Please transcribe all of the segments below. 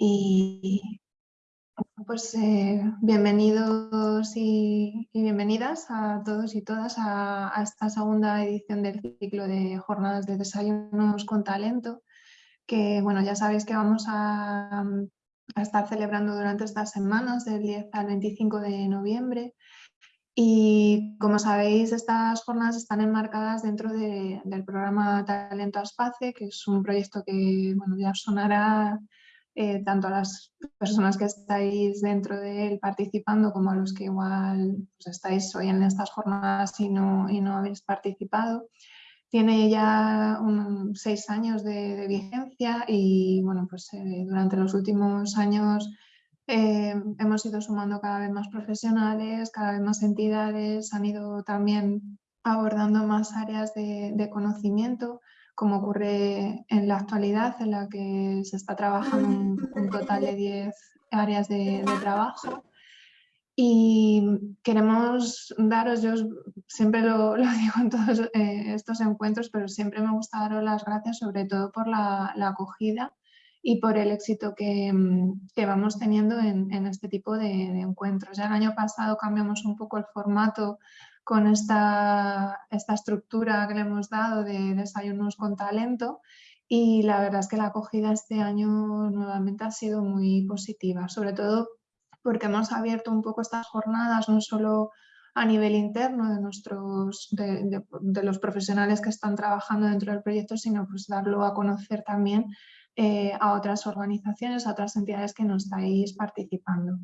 Y pues eh, bienvenidos y, bienvenidas a todos y todas a, esta segunda edición del ciclo de jornadas de desayunos con talento, que bueno, ya sabéis que vamos a, estar celebrando durante estas semanas, del 10 al 25 de noviembre. Y como sabéis, estas jornadas están enmarcadas dentro del programa Talento Aspace, que es un proyecto que bueno, ya sonará eh, tanto a las personas que estáis dentro de él participando como a los que igual pues, estáis hoy en estas jornadas y no, habéis participado. Tiene ya seis años de, vigencia y bueno, pues, eh, durante los últimos años eh, hemos ido sumando cada vez más profesionales, cada vez más entidades, han ido también abordando más áreas de conocimiento como ocurre en la actualidad, en la que se está trabajando un, un total de 10 áreas de, trabajo. Y queremos daros, yo siempre lo, digo en todos eh, estos encuentros, pero siempre me gusta daros las gracias sobre todo por la, acogida y por el éxito que, que vamos teniendo en, en este tipo de, de, encuentros. Ya el año pasado cambiamos un poco el formato con esta, esta estructura que le hemos dado de desayunos con talento y la verdad es que la acogida este año nuevamente ha sido muy positiva, sobre todo porque hemos abierto un poco estas jornadas no solo a nivel interno de, nuestros, de, los profesionales que están trabajando dentro del proyecto, sino pues darlo a conocer también eh, a otras organizaciones, a otras entidades que no estáis participando.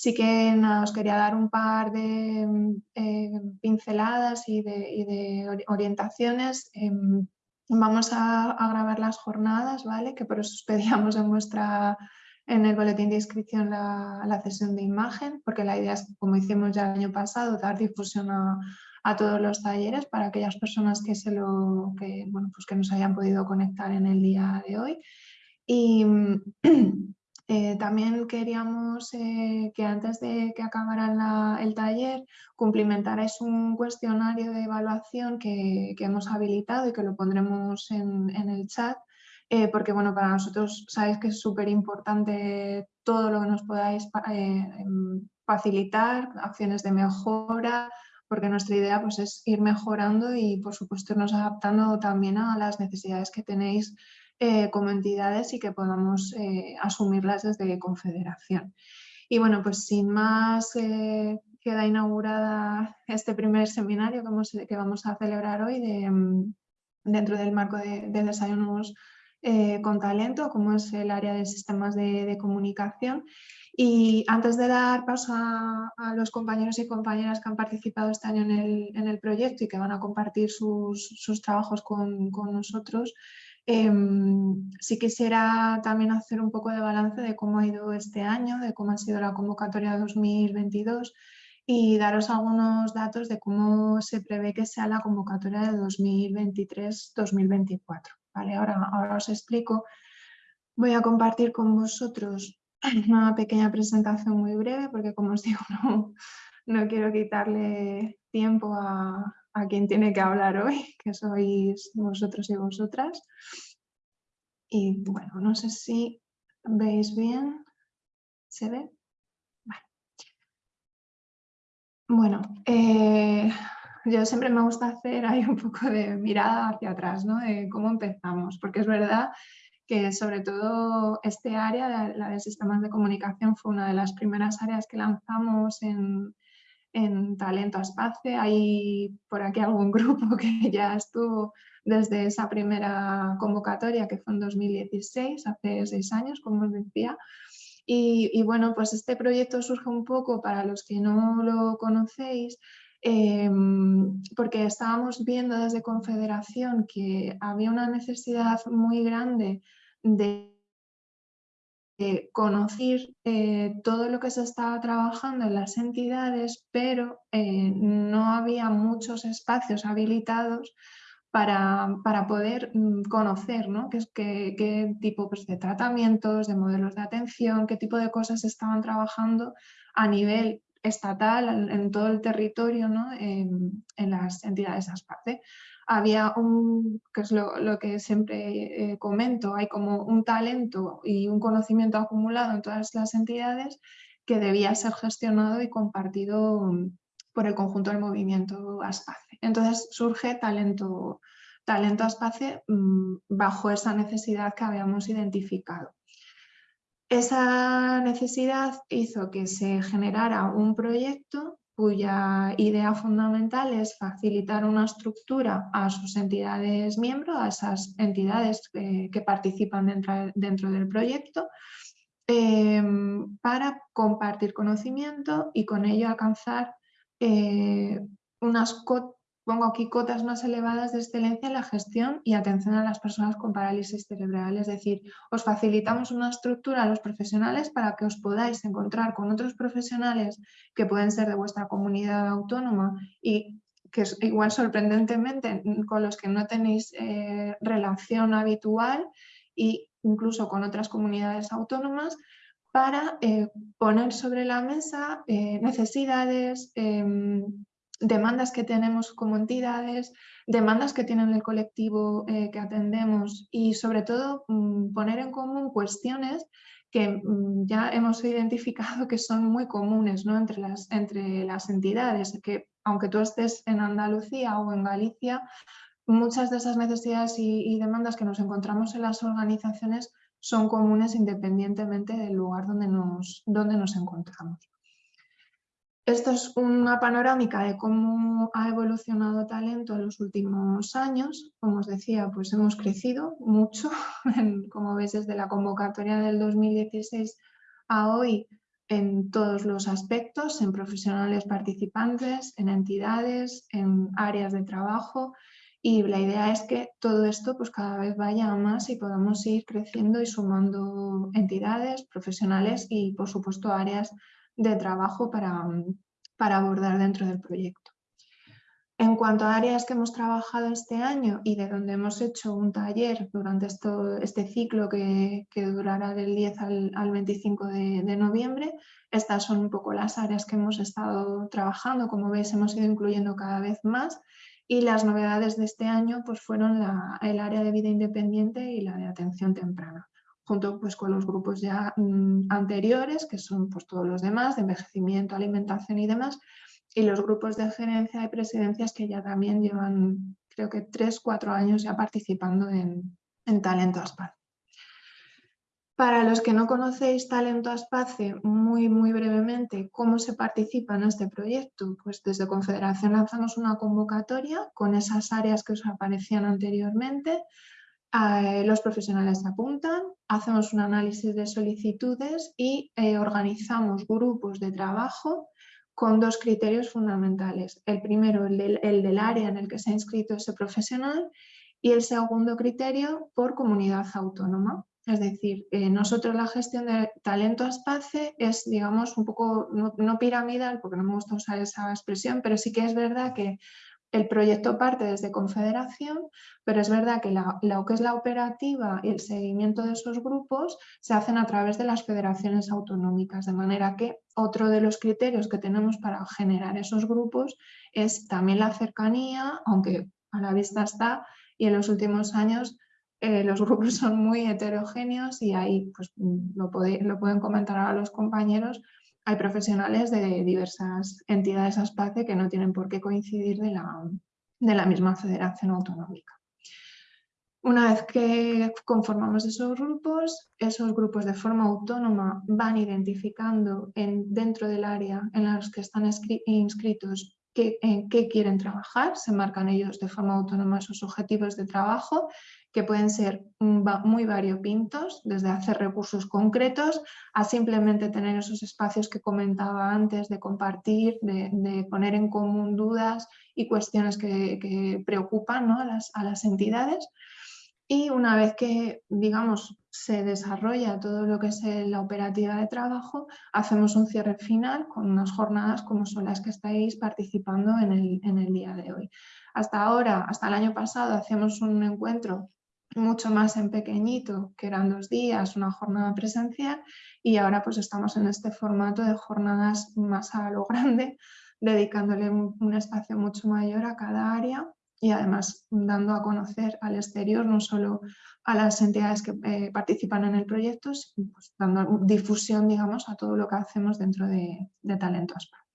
Sí que os quería dar un par de eh, pinceladas y de, orientaciones. Em, vamos a, grabar las jornadas, ¿vale? que por eso os pedíamos en, vuestra, en el boletín de inscripción la, la, sesión de imagen, porque la idea es, como hicimos ya el año pasado, dar difusión a, a todos los talleres para aquellas personas que, se lo, que, bueno, pues que nos hayan podido conectar en el día de hoy. Y Eh, también queríamos eh, que antes de que acabara el taller cumplimentarais un cuestionario de evaluación que, hemos habilitado y que lo pondremos en, el chat, eh, porque bueno, para nosotros sabéis que es súper importante todo lo que nos podáis em, facilitar, acciones de mejora, porque nuestra idea pues, es ir mejorando y por supuesto irnos adaptando también a las necesidades que tenéis eh, como entidades y que podamos eh, asumirlas desde Confederación. Y bueno, pues sin más, eh, queda inaugurada este primer seminario que, vamos a celebrar hoy mm, dentro del marco de, desayunos con talento, como es el área de sistemas de, comunicación. Y antes de dar paso a, los compañeros y compañeras que han participado este año en el, proyecto y que van a compartir sus, trabajos con nosotros, Em, sí quisiera también hacer un poco de balance de cómo ha ido este año, de cómo ha sido la convocatoria 2022 y daros algunos datos de cómo se prevé que sea la convocatoria de 2023-2024. ¿vale? Ahora, ahora os explico. Voy a compartir con vosotros una pequeña presentación muy breve porque como os digo no, no quiero quitarle tiempo a, a quien tiene que hablar hoy, que sois vosotros y vosotras. Y bueno, no sé si veis bien. ¿Se ve? Bueno, eh, yo siempre me gusta hacer ahí un poco de mirada hacia atrás, ¿no? De cómo empezamos, porque es verdad que sobre todo este área, la de sistemas de comunicación, fue una de las primeras áreas que lanzamos en, en Talento Espace. Hay por aquí algún grupo que ya estuvo desde esa primera convocatoria que fue en 2016, hace seis años, como os decía. Y, bueno, pues este proyecto surge un poco para los que no lo conocéis, em, porque estábamos viendo desde Confederación que había una necesidad muy grande de eh, conocer eh, todo lo que se estaba trabajando en las entidades, pero eh, no había muchos espacios habilitados para, poder mm, conocer ¿no? qué, qué, qué tipo pues, de tratamientos, de modelos de atención, qué tipo de cosas estaban trabajando a nivel estatal, en, todo el territorio, ¿no? en, las entidades ASPACE. Había un, que es lo, que siempre eh, comento, hay como un talento y un conocimiento acumulado en todas las entidades que debía ser gestionado y compartido mm, por el conjunto del movimiento ASPACE. Entonces surge talento, talento ASPACE mm, bajo esa necesidad que habíamos identificado. Esa necesidad hizo que se generara un proyecto cuya idea fundamental es facilitar una estructura a sus entidades miembros, a esas entidades que, participan dentro, del proyecto, em, para compartir conocimiento y con ello alcanzar eh, unas Pongo aquí cotas más elevadas de excelencia en la gestión y atención a las personas con parálisis cerebral. Es decir, os facilitamos una estructura a los profesionales para que os podáis encontrar con otros profesionales que pueden ser de vuestra comunidad autónoma y que igual sorprendentemente con los que no tenéis eh, relación habitual e incluso con otras comunidades autónomas para eh, poner sobre la mesa eh, necesidades, em, demandas que tenemos como entidades, demandas que tienen el colectivo eh, que atendemos y sobre todo mm, poner en común cuestiones que mm, ya hemos identificado que son muy comunes ¿no? entre, las, entre las entidades, que aunque tú estés en Andalucía o en Galicia, muchas de esas necesidades y demandas que nos encontramos en las organizaciones son comunes independientemente del lugar donde nos, donde nos encontramos. Esto es una panorámica de cómo ha evolucionado talento en los últimos años. Como os decía, pues hemos crecido mucho, como veis desde la convocatoria del 2016 a hoy en todos los aspectos, en profesionales participantes, en entidades, en áreas de trabajo y la idea es que todo esto pues cada vez vaya a más y podamos ir creciendo y sumando entidades, profesionales y por supuesto áreas de trabajo para, para abordar dentro del proyecto. En cuanto a áreas que hemos trabajado este año y de donde hemos hecho un taller durante este ciclo que, durará del 10 al, 25 de, de, noviembre, estas son un poco las áreas que hemos estado trabajando. Como veis, hemos ido incluyendo cada vez más y las novedades de este año pues, fueron el área de vida independiente y la de atención temprana junto pues, con los grupos ya mm, anteriores, que son pues, todos los demás, de envejecimiento, alimentación y demás, y los grupos de gerencia y presidencias que ya también llevan, creo que tres, cuatro años ya participando en, Talento Aspace. Para los que no conocéis Talento Aspace, muy, muy brevemente, ¿cómo se participa en este proyecto? Pues desde Confederación lanzamos una convocatoria con esas áreas que os aparecían anteriormente, eh, los profesionales apuntan, hacemos un análisis de solicitudes y eh, organizamos grupos de trabajo con dos criterios fundamentales. El primero, el del, área en el que se ha inscrito ese profesional y el segundo criterio por comunidad autónoma. Es decir, eh, nosotros la gestión de talento a espacio es, digamos, un poco, no, no, piramidal, porque no me gusta usar esa expresión, pero sí que es verdad que el proyecto parte desde Confederación, pero es verdad que lo que es la operativa y el seguimiento de esos grupos se hacen a través de las federaciones autonómicas, de manera que otro de los criterios que tenemos para generar esos grupos es también la cercanía, aunque a la vista está, y en los últimos años eh, los grupos son muy heterogéneos y ahí pues, lo, lo pueden comentar a los compañeros, hay profesionales de diversas entidades ASPACE que no tienen por qué coincidir de la, de la misma federación autonómica. Una vez que conformamos esos grupos, esos grupos de forma autónoma van identificando en, dentro del área en las que están inscritos en qué quieren trabajar, se marcan ellos de forma autónoma sus objetivos de trabajo que pueden ser muy variopintos, desde hacer recursos concretos a simplemente tener esos espacios que comentaba antes de compartir, de, poner en común dudas y cuestiones que, preocupan a, las, a las entidades. Y una vez que, digamos, se desarrolla todo lo que es la operativa de trabajo, hacemos un cierre final con unas jornadas como son las que estáis participando en el, en el día de hoy. Hasta ahora, hasta el año pasado, hacíamos un encuentro mucho más en pequeñito, que eran dos días, una jornada presencial, y ahora pues estamos en este formato de jornadas más a lo grande, dedicándole un, espacio mucho mayor a cada área y además dando a conocer al exterior no solo a las entidades que eh, participan en el proyecto, sino pues, dando difusión digamos, a todo lo que hacemos dentro de, Talento ASPA.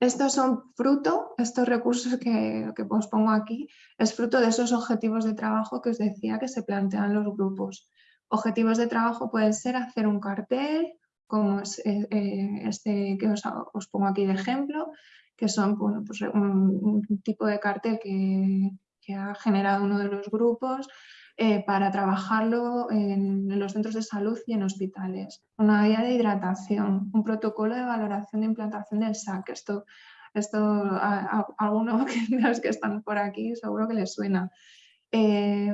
Estos son fruto, estos recursos que, que os pongo aquí, es fruto de esos objetivos de trabajo que os decía que se plantean los grupos. Objetivos de trabajo pueden ser hacer un cartel, como eh, eh, este que os, pongo aquí de ejemplo, que son pues un, tipo de cartel que, ha generado uno de los grupos eh, para trabajarlo en, los centros de salud y en hospitales. Una guía de hidratación, un protocolo de valoración de implantación del SAC. Esto, esto a, algunos de los que están por aquí seguro que les suena.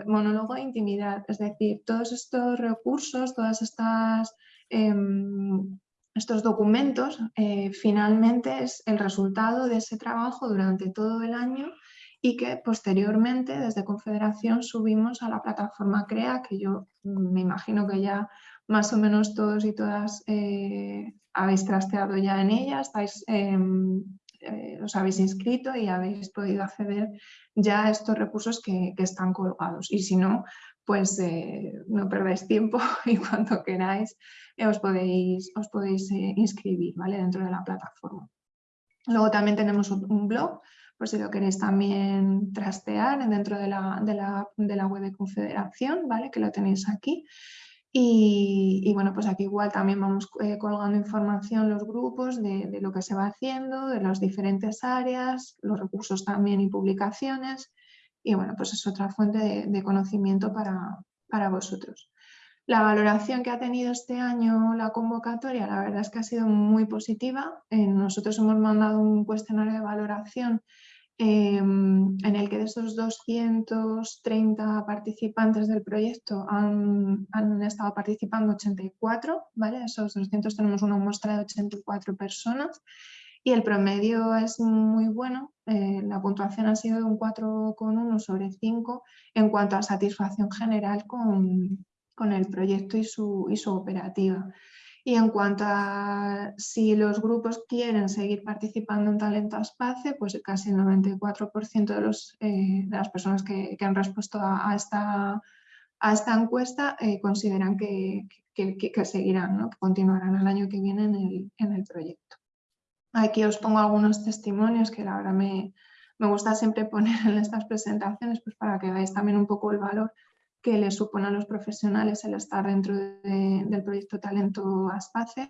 monólogo de intimidad, es decir, todos estos recursos, todas estas Em, estos documentos eh, finalmente es el resultado de ese trabajo durante todo el año y que posteriormente desde Confederación subimos a la plataforma CREA, que yo me imagino que ya más o menos todos y todas eh, habéis trasteado ya en ella, em, eh, os habéis inscrito y habéis podido acceder ya a estos recursos que, que están colgados. Y si no, pues eh, no perdáis tiempo y cuando queráis os podéis, os podéis inscribir ¿vale? dentro de la plataforma. Luego también tenemos un blog, por si lo queréis también trastear dentro de la, de la, web de Confederación, ¿vale? que lo tenéis aquí. Y, bueno, pues aquí igual también vamos colgando información los grupos de, de, lo que se va haciendo, de las diferentes áreas, los recursos también y publicaciones y bueno, pues es otra fuente de, conocimiento para, vosotros. La valoración que ha tenido este año la convocatoria, la verdad es que ha sido muy positiva. Eh, nosotros hemos mandado un cuestionario de valoración em, en el que de esos 230 participantes del proyecto han, estado participando 84, ¿vale? Esos 200 tenemos una muestra de 84 personas y el promedio es muy bueno, eh, la puntuación ha sido de un 4,1 sobre 5 en cuanto a satisfacción general con, el proyecto y su, y su, operativa. Y en cuanto a si los grupos quieren seguir participando en Talento Aspace, pues casi el 94% de, los, eh, de las personas que, han respuesto a, esta, a esta encuesta eh, consideran que, que, seguirán, ¿no? que continuarán el año que viene en el, en el proyecto. Aquí os pongo algunos testimonios que la verdad me, gusta siempre poner en estas presentaciones pues para que veáis también un poco el valor que les supone a los profesionales el estar dentro del proyecto Talento Aspace.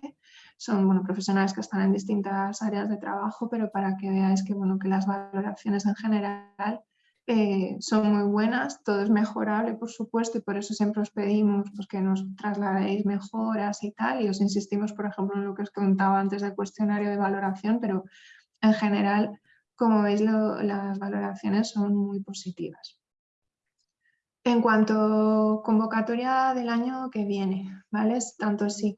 Son bueno, profesionales que están en distintas áreas de trabajo, pero para que veáis que, bueno, que las valoraciones en general eh, son muy buenas, todo es mejorable por supuesto y por eso siempre os pedimos pues, que nos trasladéis mejoras y tal y os insistimos por ejemplo en lo que os contaba antes del cuestionario de valoración, pero en general como veis las valoraciones son muy positivas. En cuanto convocatoria del año que viene, ¿vale? Tanto si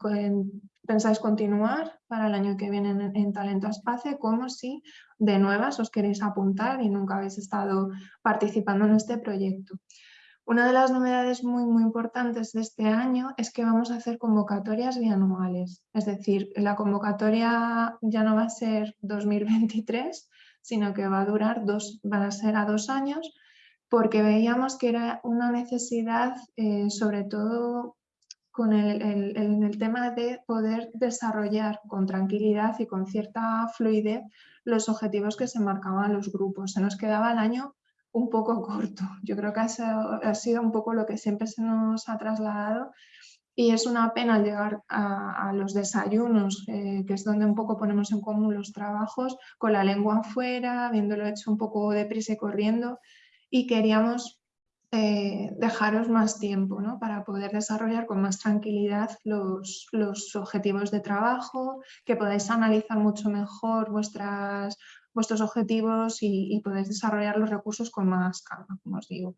pensáis continuar para el año que viene en, Talento Espacio, como si de nuevas os queréis apuntar y nunca habéis estado participando en este proyecto. Una de las novedades muy, muy importantes de este año es que vamos a hacer convocatorias bianuales. Es decir, la convocatoria ya no va a ser 2023, sino que va a durar dos, van a ser a dos años porque veíamos que era una necesidad, eh, sobre todo con el, tema de poder desarrollar con tranquilidad y con cierta fluidez los objetivos que se marcaban los grupos. Se nos quedaba el año un poco corto. Yo creo que ha sido un poco lo que siempre se nos ha trasladado y es una pena llegar a, los desayunos, eh, que es donde un poco ponemos en común los trabajos, con la lengua afuera, habiéndolo hecho un poco deprisa y corriendo, y queríamos eh, dejaros más tiempo ¿no? para poder desarrollar con más tranquilidad los, los, objetivos de trabajo, que podáis analizar mucho mejor vuestras, vuestros objetivos y, y podéis desarrollar los recursos con más calma, como os digo.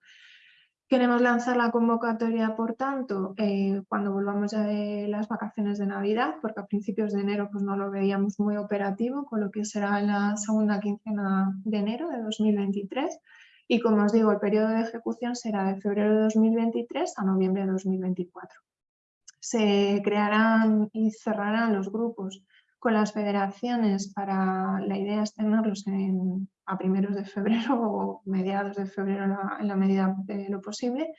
Queremos lanzar la convocatoria, por tanto, eh, cuando volvamos ya de las vacaciones de Navidad, porque a principios de enero pues, no lo veíamos muy operativo, con lo que será la segunda quincena de enero de 2023. Y como os digo, el periodo de ejecución será de febrero de 2023 a noviembre de 2024. Se crearán y cerrarán los grupos con las federaciones para, la idea es tenerlos a primeros de febrero o mediados de febrero en la, medida de lo posible.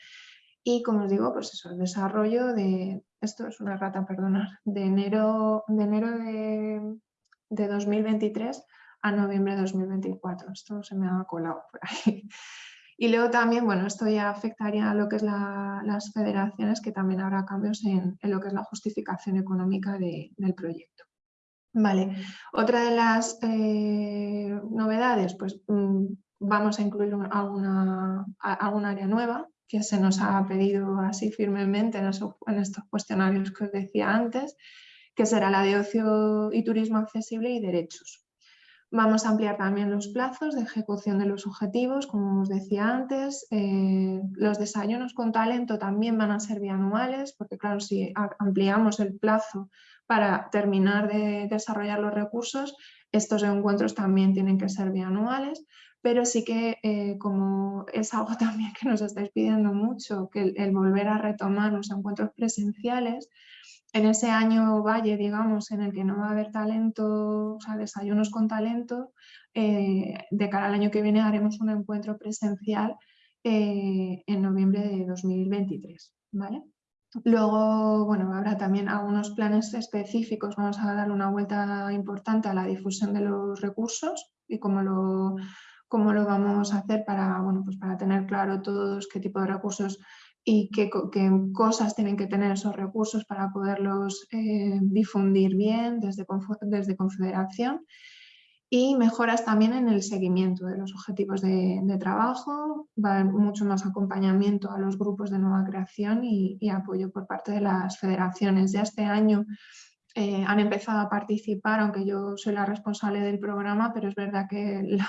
Y como os digo, pues eso, el desarrollo de, esto es una rata, perdonar, de enero de, enero de, de 2023 a noviembre de 2024. Esto se me ha colado por ahí. Y luego también, bueno, esto ya afectaría a lo que es las federaciones, que también habrá cambios en, lo que es la justificación económica del proyecto. Vale, otra de las eh, novedades, pues mm, vamos a incluir alguna, alguna área nueva que se nos ha pedido así firmemente en, en estos cuestionarios que os decía antes, que será la de ocio y turismo accesible y derechos. Vamos a ampliar también los plazos de ejecución de los objetivos, como os decía antes. Eh, los desayunos con talento también van a ser bianuales, porque claro, si ampliamos el plazo para terminar de desarrollar los recursos, estos encuentros también tienen que ser bianuales, pero sí que eh, como es algo también que nos estáis pidiendo mucho, que el volver a retomar los encuentros presenciales, en ese año valle, digamos, en el que no va a haber talento, o sea, desayunos con talento, eh, de cara al año que viene haremos un encuentro presencial eh, en noviembre de 2023, ¿vale? Luego, bueno, habrá también algunos planes específicos, vamos a dar una vuelta importante a la difusión de los recursos y cómo lo, cómo lo vamos a hacer para, bueno, pues para tener claro todos qué tipo de recursos y qué, cosas tienen que tener esos recursos para poderlos eh, difundir bien desde, desde Confederación y mejoras también en el seguimiento de los objetivos de, trabajo, va a haber mucho más acompañamiento a los grupos de nueva creación y, apoyo por parte de las federaciones. Ya este año eh, han empezado a participar, aunque yo soy la responsable del programa, pero es verdad que el,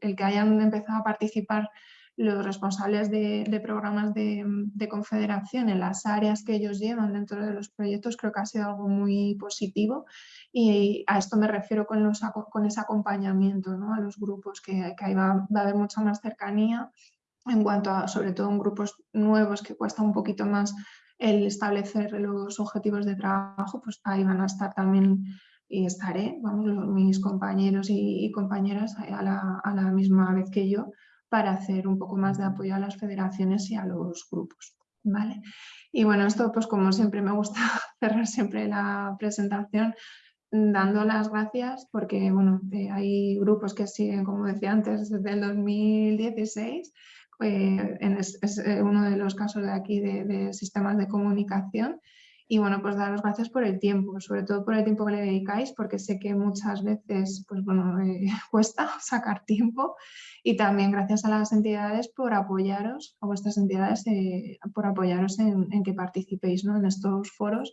el, que hayan empezado a participar los responsables de, programas de, confederación en las áreas que ellos llevan dentro de los proyectos creo que ha sido algo muy positivo y a esto me refiero con, los, con ese acompañamiento ¿no? a los grupos, que, ahí va, a haber mucha más cercanía en cuanto a, sobre todo en grupos nuevos que cuesta un poquito más el establecer los objetivos de trabajo, pues ahí van a estar también y estaré, vamos, mis compañeros y, compañeras a la, a la misma vez que yo, para hacer un poco más de apoyo a las federaciones y a los grupos. ¿vale? Y bueno, esto pues como siempre me gusta cerrar siempre la presentación dando las gracias porque bueno, eh, hay grupos que siguen, como decía antes, desde el 2016, eh, es, eh, uno de los casos de aquí de sistemas de comunicación y bueno, pues daros gracias por el tiempo, sobre todo por el tiempo que le dedicáis, porque sé que muchas veces pues bueno, eh, cuesta sacar tiempo y también gracias a las entidades por apoyaros, a vuestras entidades eh, por apoyaros en, que participéis ¿no? en estos foros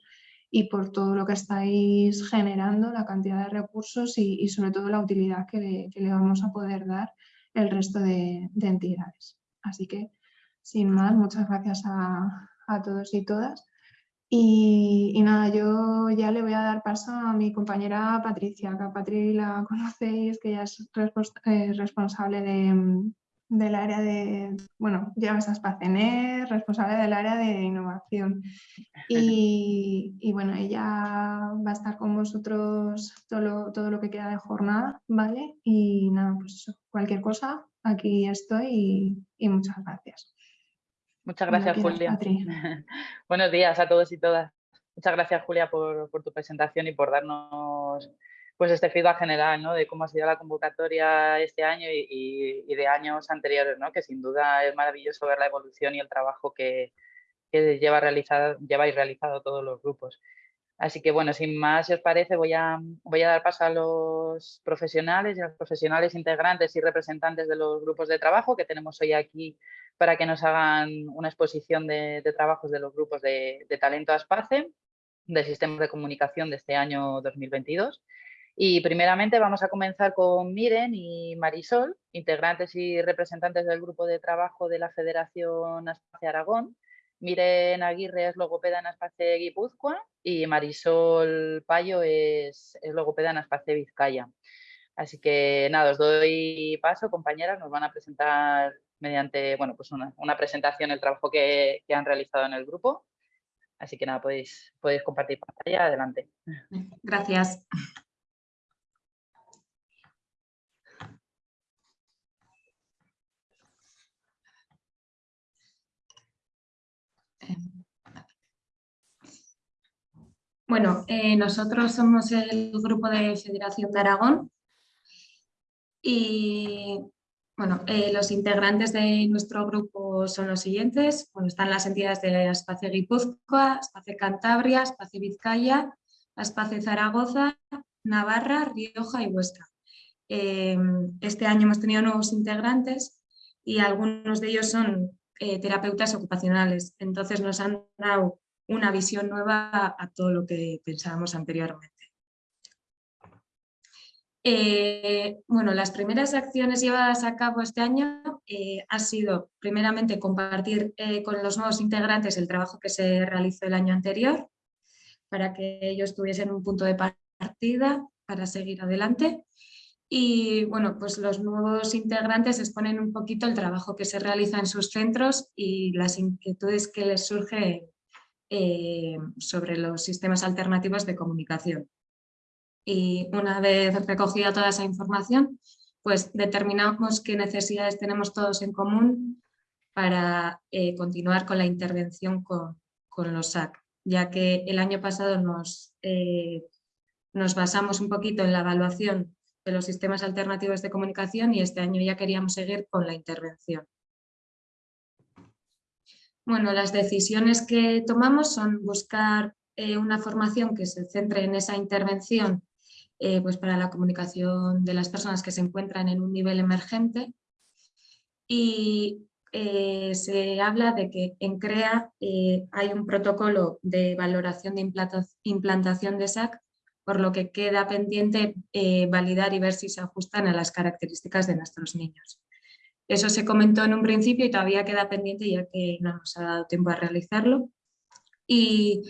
y por todo lo que estáis generando, la cantidad de recursos y, sobre todo la utilidad que le, vamos a poder dar el resto de, entidades. Así que, sin más, muchas gracias a, a todos y todas. Y, nada, yo ya le voy a dar paso a mi compañera Patricia, que a Patri la conocéis, que ya es eh, responsable de, del área de, bueno, lleva esas PACENER, responsable del área de innovación. Y, y, bueno, ella va a estar con vosotros todo lo, todo lo que queda de jornada, ¿vale? Y nada, pues cualquier cosa, aquí estoy y muchas gracias. Muchas gracias, Julia. Buenos días a todos y todas. Muchas gracias, Julia, por, tu presentación y por darnos pues, este feedback general ¿no? de cómo ha sido la convocatoria este año y, de años anteriores, ¿no? que sin duda es maravilloso ver la evolución y el trabajo que, lleva realizado, lleváis realizado todos los grupos. Así que bueno, sin más, si os parece, voy a, voy a dar paso a los profesionales y a los profesionales integrantes y representantes de los grupos de trabajo que tenemos hoy aquí para que nos hagan una exposición de, trabajos de los grupos de, talento ASPACE, del sistema de comunicación de este año 2022. Y primeramente vamos a comenzar con Miren y Marisol, integrantes y representantes del grupo de trabajo de la Federación Aspace Aragón, Miren Aguirre es logopeda en Aspace Guipúzcoa y Marisol Payo es, logopeda en Aspace Vizcaya. Así que nada, os doy paso, compañeras, nos van a presentar mediante bueno, pues una, presentación el trabajo que, han realizado en el grupo. Así que nada, podéis, podéis compartir pantalla, adelante. Gracias. Bueno, eh, nosotros somos el grupo de Federación de Aragón y bueno, eh, los integrantes de nuestro grupo son los siguientes. Bueno, están las entidades de Espacio Guipúzcoa, Espacio Cantabria, Espacio Vizcaya, Espacio Zaragoza, Navarra, Rioja y Huesca. Eh, este año hemos tenido nuevos integrantes y algunos de ellos son terapeutas ocupacionales. Entonces nos han dado una visión nueva a todo lo que pensábamos anteriormente. Eh, bueno, las primeras acciones llevadas a cabo este año eh, ha sido primeramente compartir eh, con los nuevos integrantes el trabajo que se realizó el año anterior para que ellos tuviesen un punto de partida para seguir adelante. Y bueno, pues los nuevos integrantes exponen un poquito el trabajo que se realiza en sus centros y las inquietudes que les surgen eh, sobre los sistemas alternativos de comunicación. Y una vez recogida toda esa información, pues determinamos qué necesidades tenemos todos en común para eh, continuar con la intervención con, los SAC, ya que el año pasado nos, eh, nos basamos un poquito en la evaluación de los sistemas alternativos de comunicación y este año ya queríamos seguir con la intervención. Bueno, las decisiones que tomamos son buscar eh, una formación que se centre en esa intervención eh, pues para la comunicación de las personas que se encuentran en un nivel emergente y eh, se habla de que en CREA hay un protocolo de valoración de implantación de SAC, por lo que queda pendiente validar y ver si se ajustan a las características de nuestros niños. Eso se comentó en un principio y todavía queda pendiente ya que no nos ha dado tiempo a realizarlo. Y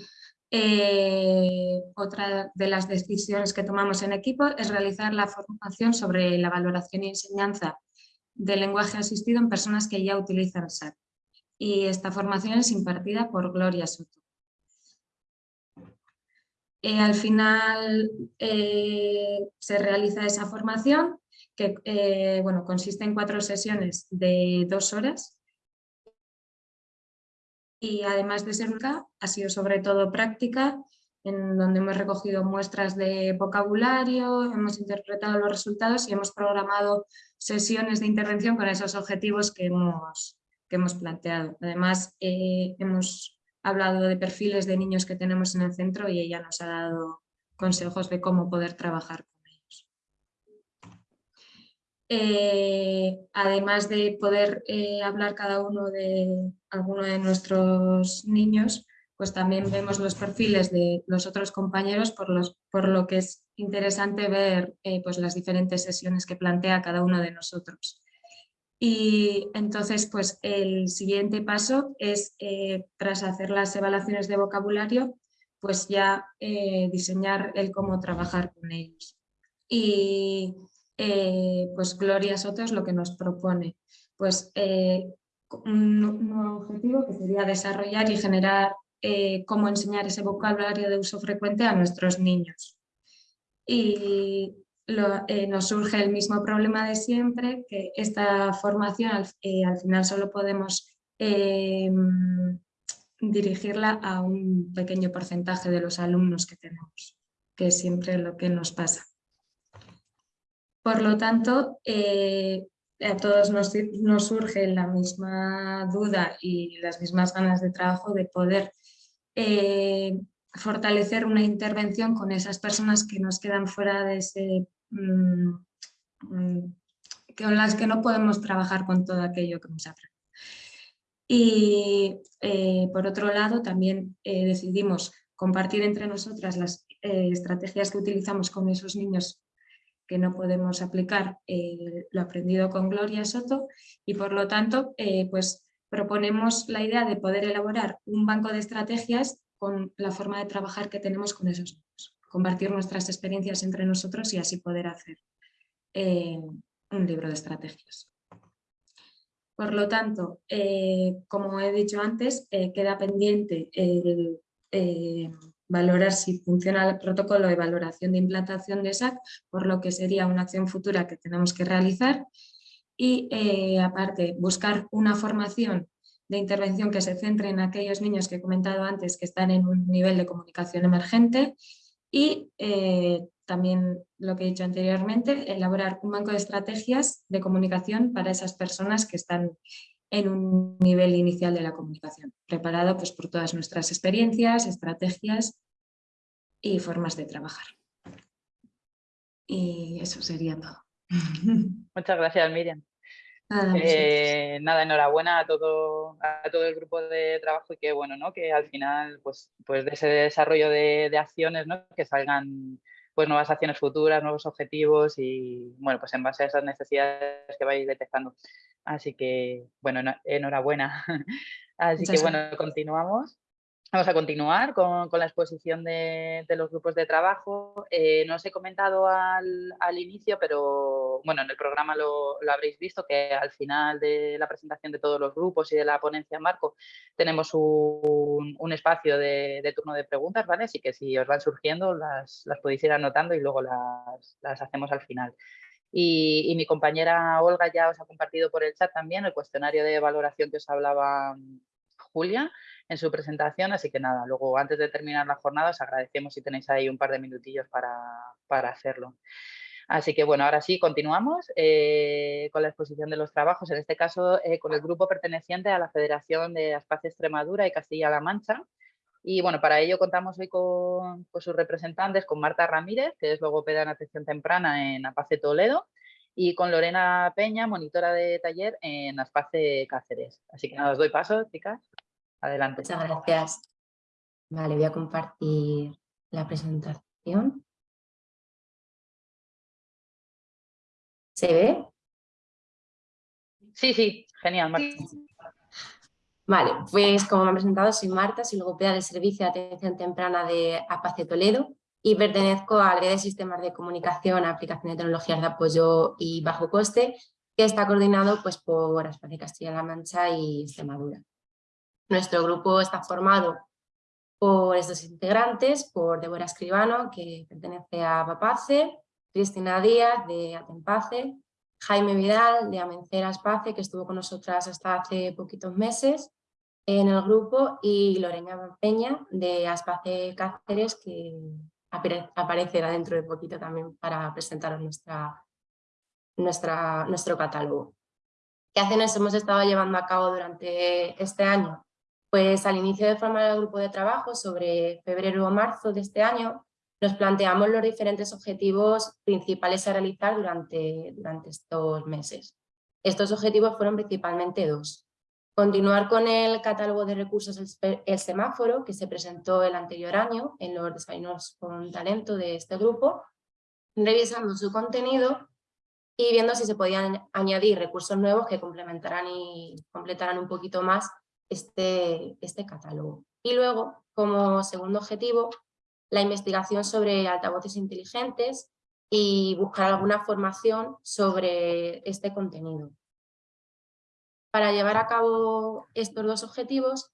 eh, otra de las decisiones que tomamos en equipo es realizar la formación sobre la valoración y enseñanza del lenguaje asistido en personas que ya utilizan SAT. Y esta formación es impartida por Gloria Soto. Eh, al final eh, se realiza esa formación que eh, bueno, consiste en cuatro sesiones de dos horas y además de ser ha sido sobre todo práctica, en donde hemos recogido muestras de vocabulario, hemos interpretado los resultados y hemos programado sesiones de intervención con esos objetivos que hemos, que hemos planteado. Además, eh, hemos hablado de perfiles de niños que tenemos en el centro y ella nos ha dado consejos de cómo poder trabajar eh, además de poder eh, hablar cada uno de alguno de nuestros niños, pues también vemos los perfiles de los otros compañeros, por, los, por lo que es interesante ver eh, pues las diferentes sesiones que plantea cada uno de nosotros. Y entonces, pues el siguiente paso es, tras hacer las evaluaciones de vocabulario, pues ya diseñar el cómo trabajar con ellos. Y eh, pues Gloria Soto es lo que nos propone. Pues eh, un nuevo objetivo que sería desarrollar y generar eh, cómo enseñar ese vocabulario de uso frecuente a nuestros niños. Y nos surge el mismo problema de siempre, que esta formación al, al final solo podemos dirigirla a un pequeño porcentaje de los alumnos que tenemos, que es siempre lo que nos pasa. Por lo tanto, eh, a todos nos, surge la misma duda y las mismas ganas de trabajo de poder eh, fortalecer una intervención con esas personas que nos quedan fuera de ese... Mm, mm, con las que no podemos trabajar con todo aquello que nos aprendido. Y eh, por otro lado también decidimos compartir entre nosotras las estrategias que utilizamos con esos niños que no podemos aplicar eh, lo aprendido con Gloria Soto y por lo tanto eh, pues proponemos la idea de poder elaborar un banco de estrategias con la forma de trabajar que tenemos con esos niños, compartir nuestras experiencias entre nosotros y así poder hacer eh, un libro de estrategias. Por lo tanto, como he dicho antes, queda pendiente el valorar si funciona el protocolo de valoración de implantación de SAC, por lo que sería una acción futura que tenemos que realizar. Y eh, aparte, buscar una formación de intervención que se centre en aquellos niños que he comentado antes que están en un nivel de comunicación emergente y eh, también lo que he dicho anteriormente, elaborar un banco de estrategias de comunicación para esas personas que están en un nivel inicial de la comunicación, preparado pues, por todas nuestras experiencias, estrategias y formas de trabajar. Y eso sería todo. Muchas gracias, Miriam. Eh, nada, enhorabuena a todo, a todo el grupo de trabajo y que bueno, ¿no? que al final pues, pues de ese desarrollo de, acciones ¿no? que salgan pues nuevas acciones futuras, nuevos objetivos y bueno, pues en base a esas necesidades que vais detectando. Así que bueno, enhorabuena. Así que bueno, continuamos. Vamos a continuar con, la exposición de, los grupos de trabajo. Eh, no os he comentado al, inicio, pero bueno, en el programa lo, habréis visto, que al final de la presentación de todos los grupos y de la ponencia en marco tenemos un, espacio de, turno de preguntas, ¿vale? Así que si os van surgiendo las, podéis ir anotando y luego las, hacemos al final. Y, y, mi compañera Olga ya os ha compartido por el chat también el cuestionario de valoración que os hablaba Julia en su presentación, así que nada, luego antes de terminar la jornada os agradecemos si tenéis ahí un par de minutillos para, hacerlo. Así que bueno, ahora sí, continuamos eh, con la exposición de los trabajos, en este caso eh, con el grupo perteneciente a la Federación de Aspace Extremadura y Castilla-La Mancha. Y bueno, para ello contamos hoy con, sus representantes, con Marta Ramírez, que es logopeda en atención temprana en Apace Toledo, y con Lorena Peña, monitora de taller en Aspace Cáceres. Así que nada, os doy paso, chicas. Adelante. Muchas gracias. Vale, voy a compartir la presentación. ¿Se ve? Sí, sí, genial, Marta. Vale, pues como me han presentado, soy Marta, soy logopeda del Servicio de Atención Temprana de APACE Toledo y pertenezco al área de sistemas de comunicación, aplicación de tecnologías de apoyo y bajo coste, que está coordinado pues, por Aspace Castilla-La Mancha y Extremadura. Nuestro grupo está formado por estos integrantes, por Débora Escribano, que pertenece a Papace, Cristina Díaz, de Atempace, Jaime Vidal, de Amencera Espace, que estuvo con nosotras hasta hace poquitos meses en el grupo, y Lorena Peña, de Aspace Cáceres, que aparecerá dentro de poquito también para presentaros nuestra, nuestro catálogo. ¿Qué acciones hemos estado llevando a cabo durante este año? Pues al inicio de formar el grupo de trabajo, sobre febrero o marzo de este año, nos planteamos los diferentes objetivos principales a realizar durante, durante estos meses. Estos objetivos fueron principalmente dos. Continuar con el catálogo de recursos El Semáforo, que se presentó el anterior año en los desayunos con talento de este grupo, revisando su contenido y viendo si se podían añadir recursos nuevos que complementaran y completaran un poquito más este, este catálogo. Y luego, como segundo objetivo, la investigación sobre altavoces inteligentes y buscar alguna formación sobre este contenido. Para llevar a cabo estos dos objetivos,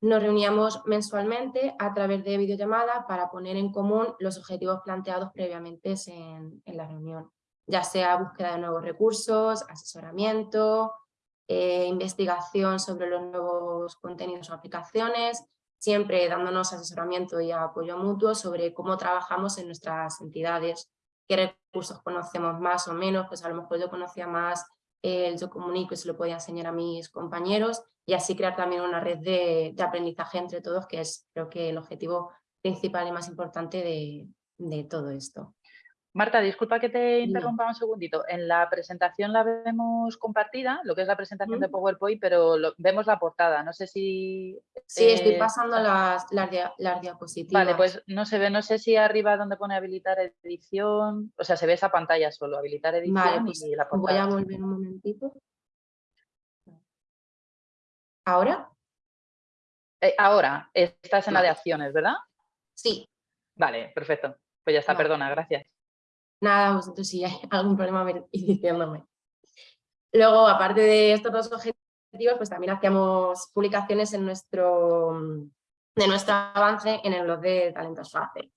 nos reuníamos mensualmente a través de videollamada para poner en común los objetivos planteados previamente en, en la reunión, ya sea búsqueda de nuevos recursos, asesoramiento, eh, investigación sobre los nuevos contenidos o aplicaciones, siempre dándonos asesoramiento y apoyo mutuo sobre cómo trabajamos en nuestras entidades, qué recursos conocemos más o menos, pues a lo mejor yo conocía más el Yo Comunico y se lo podía enseñar a mis compañeros y así crear también una red de, aprendizaje entre todos, que es creo que el objetivo principal y más importante de todo esto. Marta, disculpa que te interrumpa un segundito. En la presentación la vemos compartida, lo que es la presentación de PowerPoint, pero vemos la portada. No sé si... Sí, estoy eh, pasando las, las, diapositivas. Vale, pues no se ve, no sé si arriba donde pone habilitar edición, o sea, se ve esa pantalla solo, habilitar edición vale, pues y la portada. Voy a volver un momentito. ¿Ahora? Eh, ahora, estás en la de acciones, ¿verdad? Sí. Vale, perfecto. Pues ya está, perdona, gracias. Nada, vosotros si hay algún problema y diciéndome. Luego, aparte de estos dos objetivos, pues también hacíamos publicaciones en nuestro, de nuestro avance en el blog de Talentos Fácil.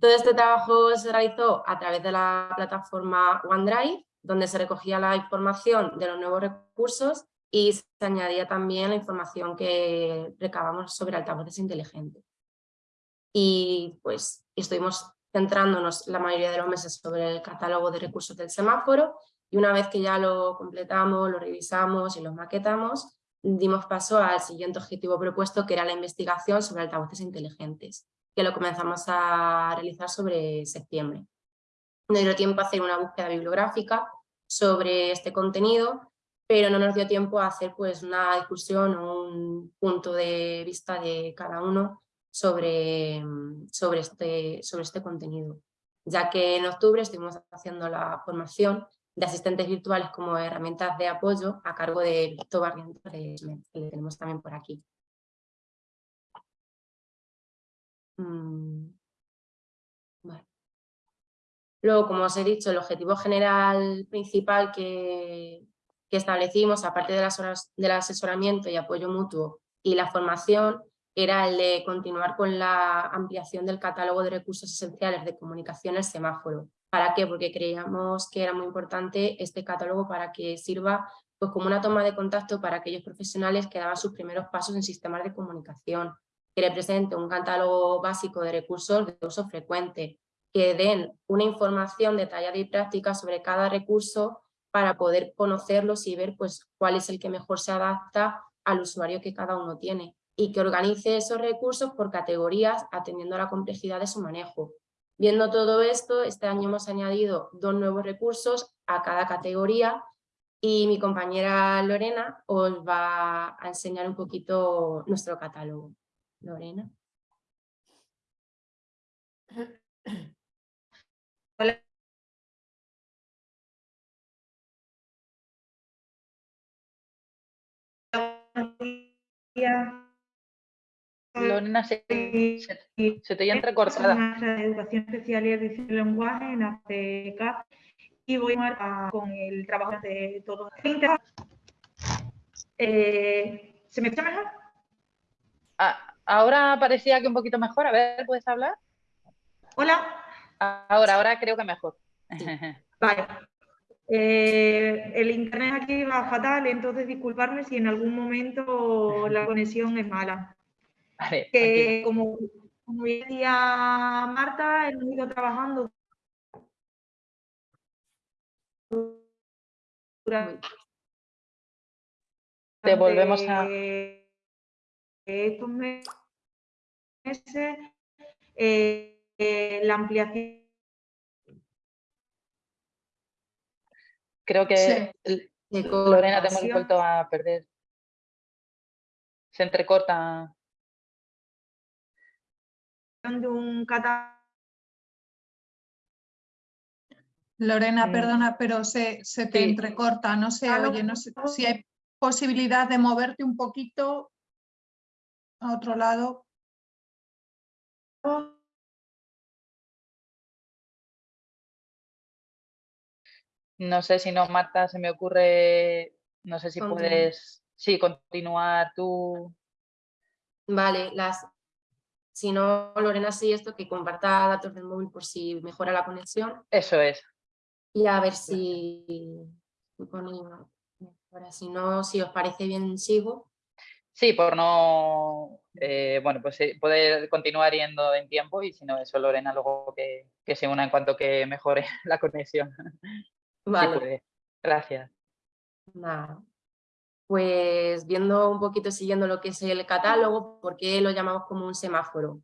Todo este trabajo se realizó a través de la plataforma OneDrive, donde se recogía la información de los nuevos recursos y se añadía también la información que recabamos sobre altavoces inteligentes. Y pues estuvimos centrándonos la mayoría de los meses sobre el catálogo de recursos del semáforo y una vez que ya lo completamos, lo revisamos y lo maquetamos, dimos paso al siguiente objetivo propuesto que era la investigación sobre altavoces inteligentes, que lo comenzamos a realizar sobre septiembre. No dio tiempo a hacer una búsqueda bibliográfica sobre este contenido, pero no nos dio tiempo a hacer pues, una discusión o un punto de vista de cada uno sobre, sobre, este, sobre este contenido, ya que en octubre estuvimos haciendo la formación de asistentes virtuales como herramientas de apoyo a cargo de Víctor Barrientos que le tenemos también por aquí. Mm, Luego, como os he dicho, el objetivo general principal que, que establecimos, aparte del asesoramiento y apoyo mutuo y la formación, era el de continuar con la ampliación del catálogo de recursos esenciales de comunicación el semáforo. ¿Para qué? Porque creíamos que era muy importante este catálogo para que sirva pues, como una toma de contacto para aquellos profesionales que daban sus primeros pasos en sistemas de comunicación, que represente un catálogo básico de recursos de uso frecuente, que den una información detallada y práctica sobre cada recurso para poder conocerlos y ver pues, cuál es el que mejor se adapta al usuario que cada uno tiene y que organice esos recursos por categorías atendiendo a la complejidad de su manejo. Viendo todo esto, este año hemos añadido dos nuevos recursos a cada categoría y mi compañera Lorena os va a enseñar un poquito nuestro catálogo. Lorena. Hola. Lorena, se, se, te oye entrecortada. de Educación Especial y Edición de Lenguaje en ACK y voy a con el trabajo de todos. Eh, ¿Se me escucha mejor? Ah, ahora parecía que un poquito mejor. A ver, ¿puedes hablar? Hola. Ahora, ahora creo que mejor. Vale. Eh, el internet aquí va fatal, entonces disculparme si en algún momento la conexión es mala. Vale, que como, como decía Marta, hemos ido trabajando te volvemos a estos meses eh, eh, la ampliación Creo que Lorena te hemos vuelto a perder. Se entrecorta. Lorena, perdona, pero se, te entrecorta, no se oye, no sé si hay posibilidad de moverte un poquito a otro lado. No sé si no, Marta, se me ocurre, no sé si puedes, sí, continuar tú. Vale, las, si no, Lorena, sí, esto que comparta datos del móvil por si mejora la conexión. Eso es. Y a ver si, ahora, si no, si os parece bien, sigo. Sí, por no, eh, bueno, pues poder continuar yendo en tiempo y si no, eso Lorena luego que, que se una en cuanto que mejore la conexión. Vale. Gracias. Pues viendo un poquito, siguiendo lo que es el catálogo, ¿por qué lo llamamos como un semáforo?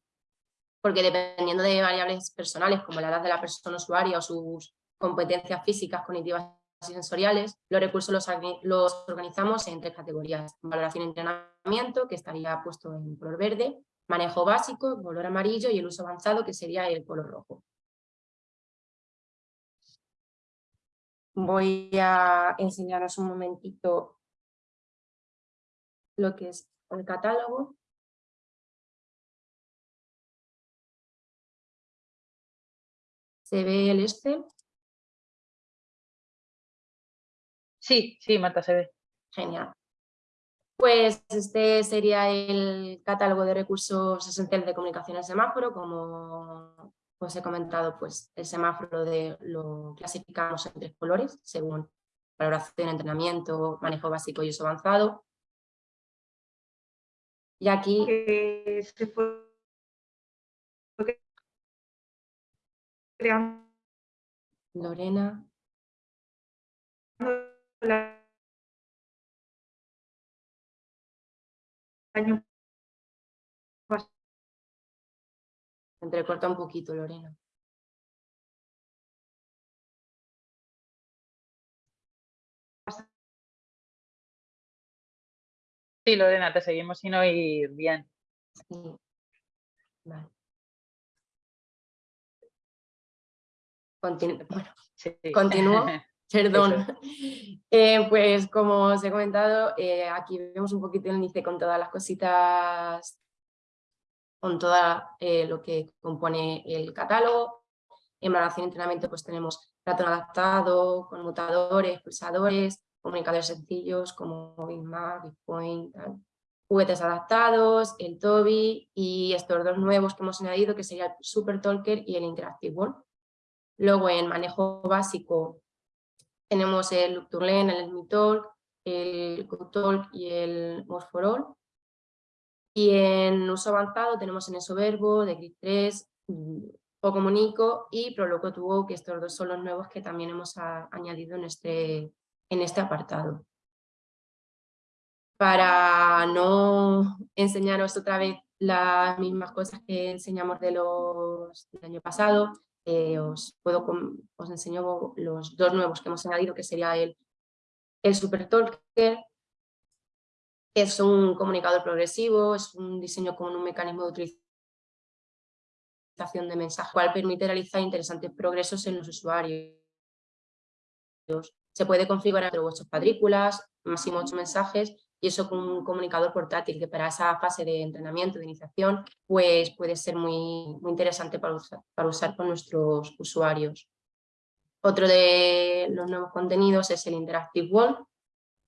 Porque dependiendo de variables personales, como la edad de la persona usuaria o sus competencias físicas, cognitivas y sensoriales, los recursos los, organizamos en tres categorías. Valoración y entrenamiento, que estaría puesto en color verde, manejo básico, color amarillo y el uso avanzado, que sería el color rojo. Voy a enseñaros un momentito lo que es el catálogo. ¿Se ve el Excel? Sí, sí, Marta, se ve. Genial. Pues este sería el catálogo de recursos esenciales de comunicación en semáforo, como os he comentado, pues el semáforo de, lo clasificamos en tres colores según valoración, entrenamiento, manejo básico y uso avanzado. Y aquí... Lorena. Entrecorta un poquito, Lorena. Sí, Lorena, te seguimos sin oír bien. Vale. bueno, continúo. Perdón. Eh, pues como os he comentado, eh, aquí vemos un poquito el índice con todas las cositas, con todo eh, lo que compone el catálogo. En valoración y entrenamiento pues tenemos ratón adaptado, conmutadores, pulsadores, comunicadores sencillos como BigMap, BigPoint, juguetes adaptados, el Toby y estos dos nuevos que hemos añadido que sería el Super Talker y el Interactive World. Luego en manejo básico tenemos el Look el MiTalk, el GoTalk y el More for All. Y en uso avanzado tenemos en eso Verbo, de Grid 3, o Comunico y Proloco Tuvo, que estos dos son los nuevos que también hemos añadido en este, en este apartado. Para no enseñaros otra vez las mismas cosas que enseñamos de los del año pasado, eh, os, puedo, os enseño los dos nuevos que hemos añadido, que sería el, el Super Talker, es un comunicador progresivo, es un diseño con un mecanismo de utilización de mensajes, cual permite realizar interesantes progresos en los usuarios. Se puede configurar entre vuestras cuadrículas, máximo ocho mensajes, y eso con un comunicador portátil que para esa fase de entrenamiento, de iniciación, pues puede ser muy, muy interesante para usar, para usar con nuestros usuarios. Otro de los nuevos contenidos es el Interactive Wall.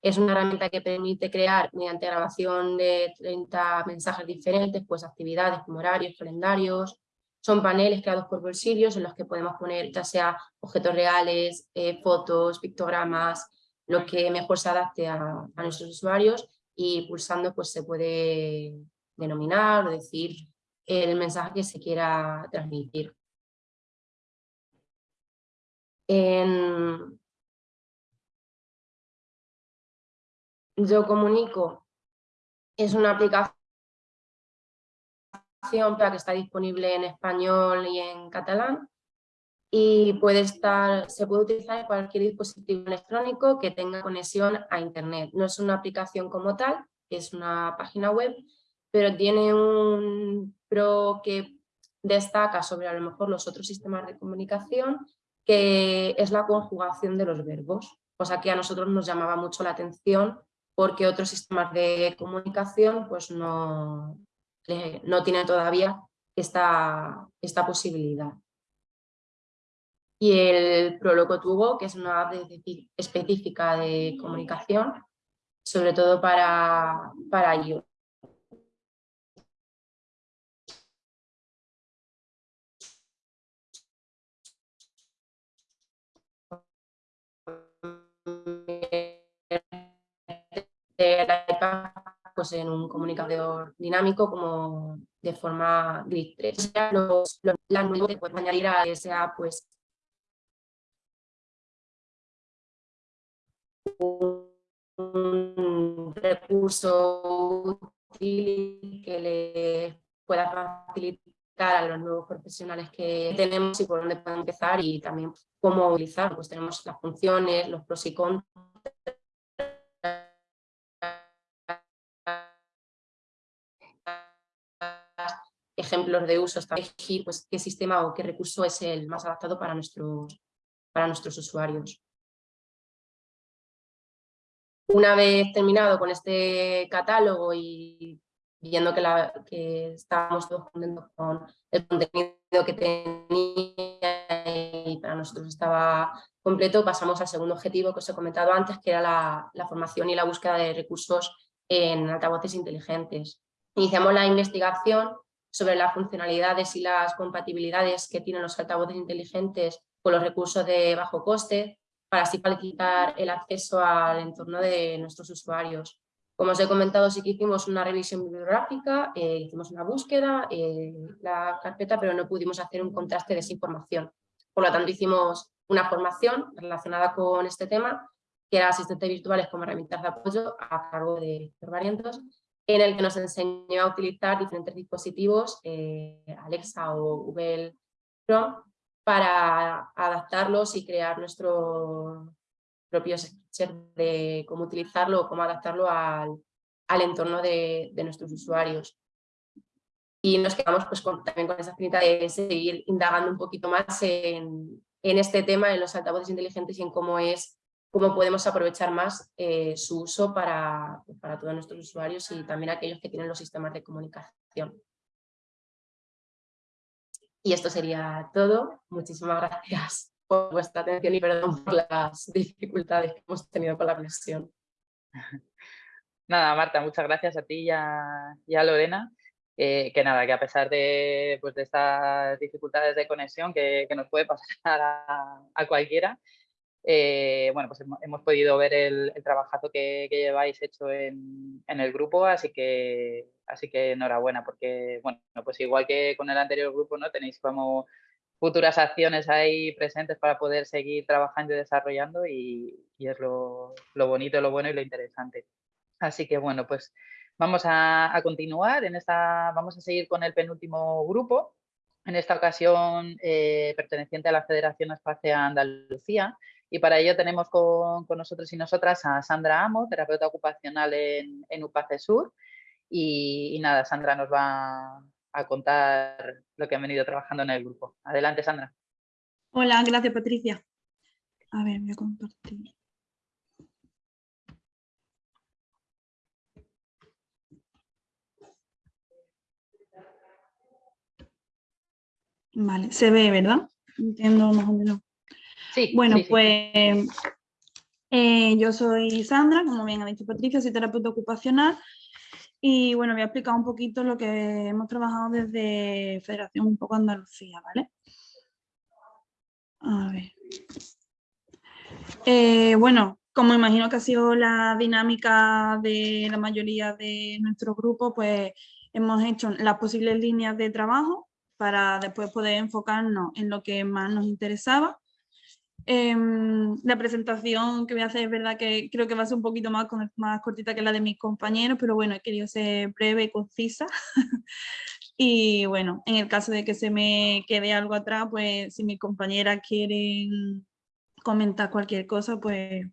Es una herramienta que permite crear mediante grabación de 30 mensajes diferentes, pues actividades como horarios, calendarios. Son paneles creados por bolsillos en los que podemos poner ya sea objetos reales, eh, fotos, pictogramas, lo que mejor se adapte a, nuestros usuarios y pulsando pues se puede denominar o decir el mensaje que se quiera transmitir. Yo Comunico es una aplicación que está disponible en español y en catalán y puede estar, se puede utilizar en cualquier dispositivo electrónico que tenga conexión a internet. No es una aplicación como tal, es una página web, pero tiene un pro que destaca sobre a lo mejor los otros sistemas de comunicación, que es la conjugación de los verbos, cosa que a nosotros nos llamaba mucho la atención porque otros sistemas de comunicación pues no, no tienen todavía esta, esta posibilidad y el Proloco Tubo, que es una app específica de comunicación, sobre todo para, para ello. Pues en un comunicador dinámico como de forma grid 3. Los, los, las que pueden añadir a esa pues un recurso útil que le pueda facilitar a los nuevos profesionales que tenemos y por dónde pueden empezar y también cómo utilizar. Pues tenemos las funciones, los pros y contras, ejemplos de uso, hasta elegir pues, qué sistema o qué recurso es el más adaptado para nuestros, para nuestros usuarios. Una vez terminado con este catálogo y viendo que, la, estábamos todos contentos con el contenido que tenía y para nosotros estaba completo, pasamos al segundo objetivo que os he comentado antes, que era la formación y la búsqueda de recursos en altavoces inteligentes. Iniciamos la investigación sobre las funcionalidades y las compatibilidades que tienen los altavoces inteligentes con los recursos de bajo coste, para así facilitar el acceso al entorno de nuestros usuarios. Como os he comentado, sí que hicimos una revisión bibliográfica, eh, hicimos una búsqueda, en la carpeta, pero no pudimos hacer un contraste de esa información. Por lo tanto, hicimos una formación relacionada con este tema, que era asistentes virtuales como herramientas de apoyo a cargo de Variantos, en el que nos enseñó a utilizar diferentes dispositivos, eh, Alexa o Google Chrome, para adaptarlos y crear nuestro propio sketch de cómo utilizarlo o cómo adaptarlo al, entorno de, nuestros usuarios. Y nos quedamos pues, también con esa finita de seguir indagando un poquito más en, en este tema, en los altavoces inteligentes y en cómo es cómo podemos aprovechar más eh, su uso para, para todos nuestros usuarios y también aquellos que tienen los sistemas de comunicación. Y esto sería todo. Muchísimas gracias por vuestra atención y perdón por las dificultades que hemos tenido con la conexión. Nada, Marta, muchas gracias a ti y a, Lorena. Eh, que nada, que a pesar de, pues, de estas dificultades de conexión que, que nos puede pasar a, a cualquiera, eh, bueno, pues hemos, podido ver el, trabajazo que, lleváis hecho en, el grupo, así que, así que enhorabuena, porque, bueno, pues igual que con el anterior grupo, ¿no? Tenéis como futuras acciones ahí presentes para poder seguir trabajando y desarrollando y, es lo, bonito, lo bueno y lo interesante. Así que, bueno, pues vamos a, continuar, en esta, vamos a seguir con el penúltimo grupo, en esta ocasión eh, perteneciente a la Federación Espacial Andalucía, y para ello tenemos con, nosotros y nosotras a Sandra Amo, terapeuta ocupacional en, en UPACE Sur. Y, nada, Sandra nos va a contar lo que han venido trabajando en el grupo. Adelante, Sandra. Hola, gracias, Patricia. A ver, voy a compartir. Vale, se ve, ¿verdad? Entiendo más o menos. Bueno, pues eh, yo soy Sandra, como bien ha dicho Patricia, soy terapeuta ocupacional y bueno, voy a explicar un poquito lo que hemos trabajado desde Federación un poco Andalucía, ¿vale? A ver. Eh, bueno, como imagino que ha sido la dinámica de la mayoría de nuestro grupo, pues hemos hecho las posibles líneas de trabajo para después poder enfocarnos en lo que más nos interesaba Em, la presentación que voy a hacer es verdad que creo que va a ser un poquito más, más cortita que la de mis compañeros, pero bueno, he querido ser breve y concisa. y bueno, en el caso de que se me quede algo atrás, pues si mis compañeras quieren comentar cualquier cosa, pues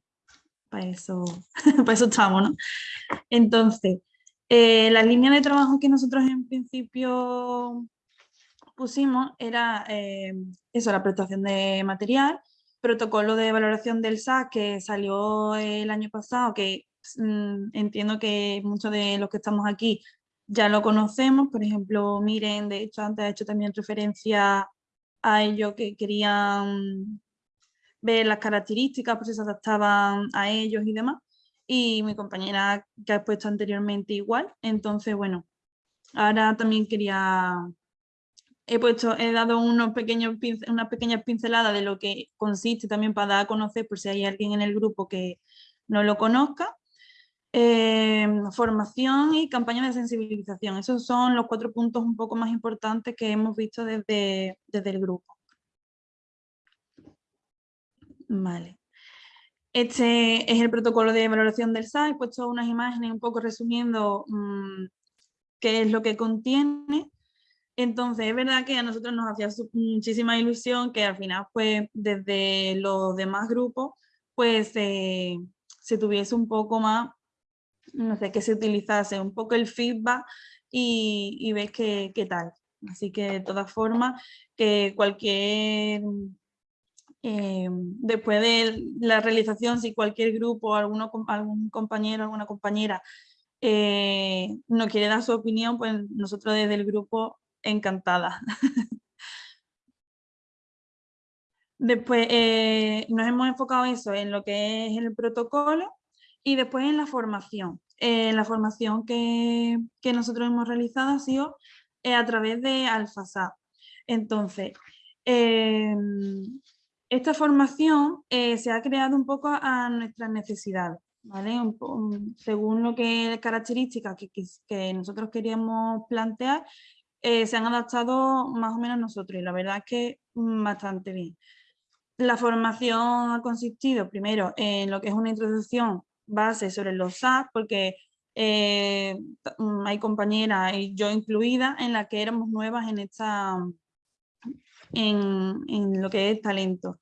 para eso, para eso estamos, ¿no? Entonces, eh, la línea de trabajo que nosotros en principio pusimos era eh, eso, la prestación de material, protocolo de valoración del SAS que salió el año pasado, que mm, entiendo que muchos de los que estamos aquí ya lo conocemos, por ejemplo, Miren, de hecho antes ha hecho también referencia a ello que querían ver las características, pues se adaptaban a ellos y demás, y mi compañera que ha puesto anteriormente igual, entonces bueno, ahora también quería he puesto, he dado unos pequeños una pequeña pincelada de lo que consiste también para dar a conocer por si hay alguien en el grupo que no lo conozca. Eh, formación y campaña de sensibilización. Esos son los cuatro puntos un poco más importantes que hemos visto desde, desde el grupo. Vale. Este es el protocolo de valoración del SAI. He puesto unas imágenes un poco resumiendo mm, qué es lo que contiene. Entonces, es verdad que a nosotros nos hacía muchísima ilusión que al final, pues, desde los demás grupos, pues, eh, se tuviese un poco más, no sé, que se utilizase un poco el feedback y, y ves qué, tal. Así que, de todas formas, que cualquier... Eh, después de la realización, si cualquier grupo, alguno, algún compañero, alguna compañera eh, no quiere dar su opinión, pues nosotros desde el grupo encantada. Después eh, nos hemos enfocado eso en lo que es el protocolo y después en la formación. Eh, la formación que, nosotros hemos realizado ha sido eh, a través de AlfaSAP. Entonces, esta formación se ha creado un poco a nuestras necesidades, ¿vale? según lo que características que, que, nosotros queríamos plantear, eh, se han adaptado más o menos nosotros y la verdad es que mm, bastante bien. La formación ha consistido primero en lo que es una introducción base sobre los SAT, porque eh, mm, hay compañeras y yo incluida en la que éramos nuevas en esta en, lo que es talento.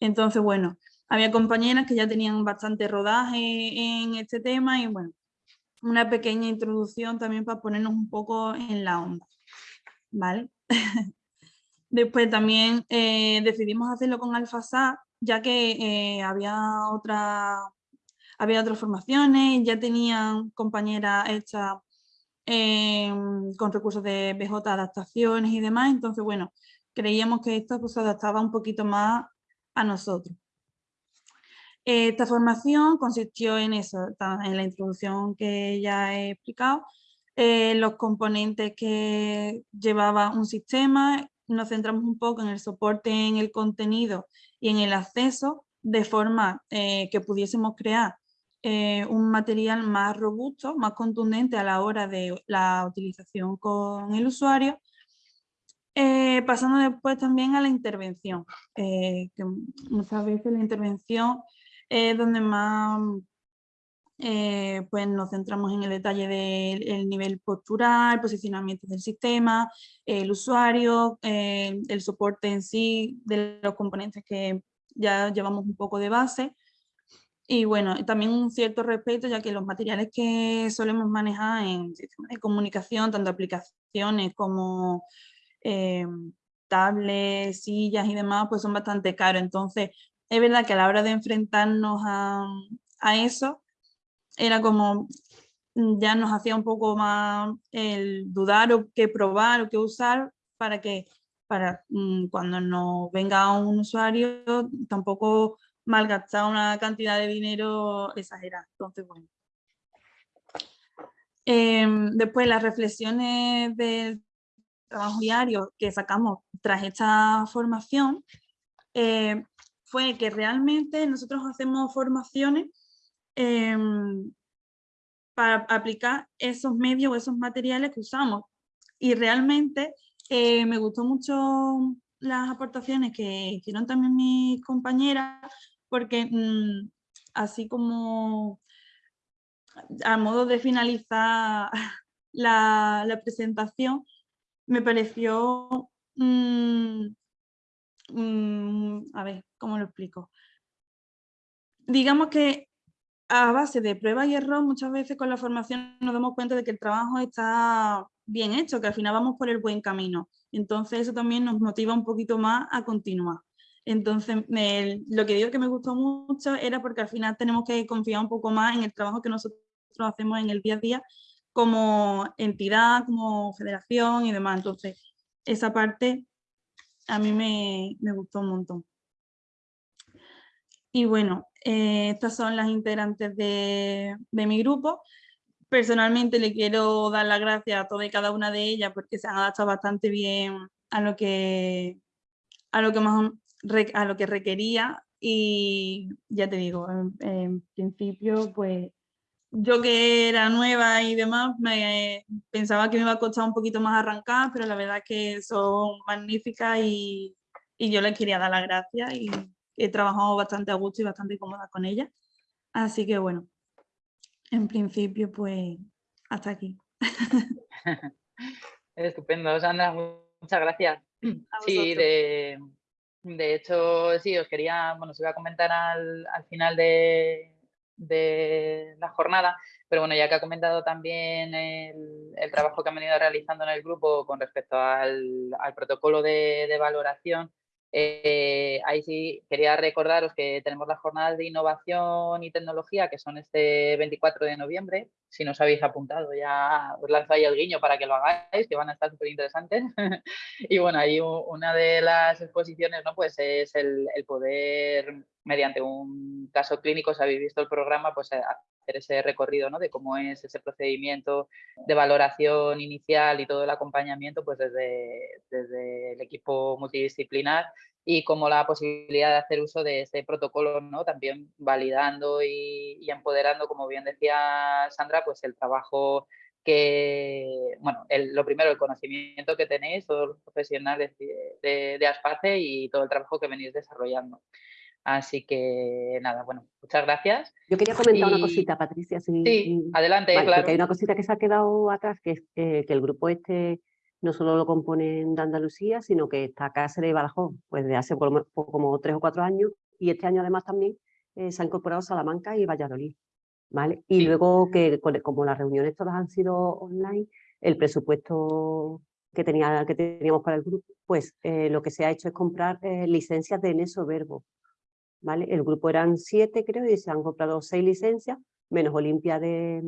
Entonces, bueno, había compañeras que ya tenían bastante rodaje en este tema y bueno, una pequeña introducción también para ponernos un poco en la onda. ¿Vale? Después también eh, decidimos hacerlo con AlphaSat, ya que eh, había, otra, había otras formaciones, ya tenían compañeras hechas em, con recursos de BJ, adaptaciones y demás, entonces bueno, creíamos que esto pues, se adaptaba un poquito más a nosotros. Esta formación consistió en eso, en la introducción que ya he explicado, eh, los componentes que llevaba un sistema, nos centramos un poco en el soporte en el contenido y en el acceso, de forma eh, que pudiésemos crear eh, un material más robusto, más contundente a la hora de la utilización con el usuario. Pasando después también a la intervención, que muchas veces la intervención es donde más eh, pues nos centramos en el detalle del nivel postural, posicionamiento del sistema, el usuario, el soporte en sí de los componentes que ya llevamos un poco de base. Y bueno, también un cierto respeto, ya que los materiales que solemos manejar en sistemas de comunicación, tanto aplicaciones como eh, tablets, sillas y demás, pues son bastante caros. Entonces, es verdad que a la hora de enfrentarnos a, eso, era como, mm, ya nos hacía un poco más el dudar o qué probar o qué usar para que para mm, cuando nos venga un usuario tampoco malgastar una cantidad de dinero exagerada. Entonces, bueno. Em, después las reflexiones del trabajo diario que sacamos tras esta formación eh, fue que realmente nosotros hacemos formaciones em, para aplicar esos medios o esos materiales que usamos. Y realmente eh, me gustó mucho las aportaciones que hicieron también mis compañeras, porque mm, así como a modo de finalizar la, presentación, me pareció, mm, mm, a ver, ¿cómo lo explico? Digamos que a base de prueba y error, muchas veces con la formación nos damos cuenta de que el trabajo está bien hecho, que al final vamos por el buen camino. Entonces eso también nos motiva un poquito más a continuar. Entonces, lo que digo que me gustó mucho era porque al final tenemos que confiar un poco más en el trabajo que nosotros hacemos en el día a día como entidad, como federación y demás. Entonces, esa parte a mí me, gustó un montón. Y bueno, eh, estas son las integrantes de, mi grupo. Personalmente le quiero dar las gracias a todas y cada una de ellas porque se han adaptado bastante bien a lo que, a lo que, más, a lo que requería y ya te digo, en principio pues yo que era nueva y demás, me, pensaba que me iba a costar un poquito más arrancar, pero la verdad es que son magníficas y, y yo les quería dar las gracias y he trabajado bastante a gusto y bastante cómoda con ellas. Así que bueno, en principio pues hasta aquí. Estupendo, Sandra, muchas gracias. Sí, de, de, hecho, sí, os quería, bueno, os iba a comentar al, al final de, de la jornada, pero bueno, ya que ha comentado también el, trabajo que han venido realizando en el grupo con respecto al, protocolo de, valoración, eh, ahí sí quería recordaros que tenemos las jornadas de innovación y tecnología que son este 24 de noviembre. Si no os habéis apuntado ya os lanzo ahí el guiño para que lo hagáis, que van a estar súper interesantes. y bueno, ahí una de las exposiciones ¿no? pues es el, el poder mediante un caso clínico, si habéis visto el programa, pues eh, hacer ese recorrido ¿no? de cómo es ese procedimiento de valoración inicial y todo el acompañamiento pues desde, desde el equipo multidisciplinar y como la posibilidad de hacer uso de este protocolo, ¿no? También validando y, empoderando, como bien decía Sandra, pues el trabajo que, bueno, lo primero, el conocimiento que tenéis, todos los profesionales de, de, Aspace y todo el trabajo que venís desarrollando. Así que nada, bueno, muchas gracias. Yo quería comentar una cosita, Patricia. sí, adelante, claro. hay una cosita que se ha quedado atrás, que es que el grupo este no solo lo componen de Andalucía, sino que está Cáceres y Badajoz, pues de hace como tres o cuatro años, y este año además también eh, se ha incorporado Salamanca y Valladolid. ¿vale? Y luego que como las reuniones todas han sido online, el presupuesto que, tenía, que teníamos para el grupo, pues eh, lo que se ha hecho es comprar eh, licencias de Neso Verbo. ¿Vale? El grupo eran siete creo y se han comprado seis licencias, menos Olimpia de,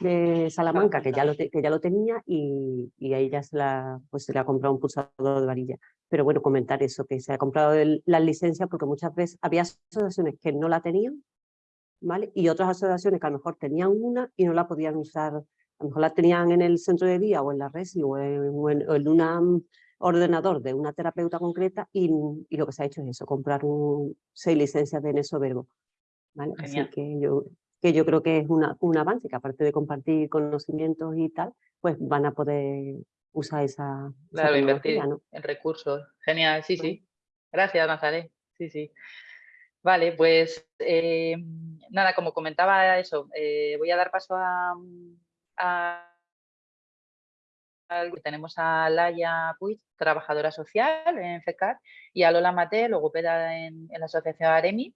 de Salamanca, que ya lo, que ya lo tenía y, y a ella se, la, pues se le ha comprado un pulsador de varilla. Pero bueno, comentar eso, que se ha comprado las licencias porque muchas veces había asociaciones que no la tenían, ¿vale? Y otras asociaciones que a lo mejor tenían una y no la podían usar, a lo mejor la tenían en el centro de día o en la RESI o en, en, un ordenador de una terapeuta concreta y, y, lo que se ha hecho es eso, comprar un, seis licencias de Neso Verbo. ¿vale? Así que yo que yo creo que es una, un avance, que aparte de compartir conocimientos y tal, pues van a poder usar esa, claro, invertir en recursos. Genial, sí, sí. Gracias, Nazaret. Sí, sí. Vale, pues eh, nada, como comentaba eso, eh, voy a dar paso a, tenemos a Laia Puig, trabajadora social en FECAR, y a Lola Mate, logopeda en, en la asociación AREMI.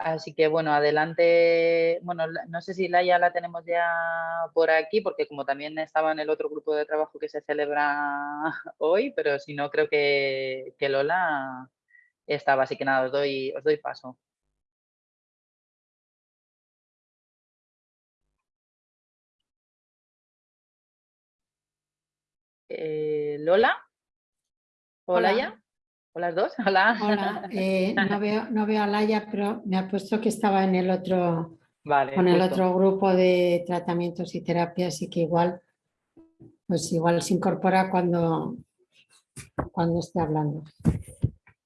Así que bueno, adelante, bueno, no sé si Laia la tenemos ya por aquí, porque como también estaba en el otro grupo de trabajo que se celebra hoy, pero si no, creo que, Lola estaba, así que nada, os doy, os doy paso. Eh, Lola, hola ya. ¿O las dos? Hola. Hola, eh, no, veo, no veo a Laia, pero me ha puesto que estaba en el otro, con el otro grupo de tratamientos y terapias y que igual, pues igual se incorpora cuando, cuando esté hablando.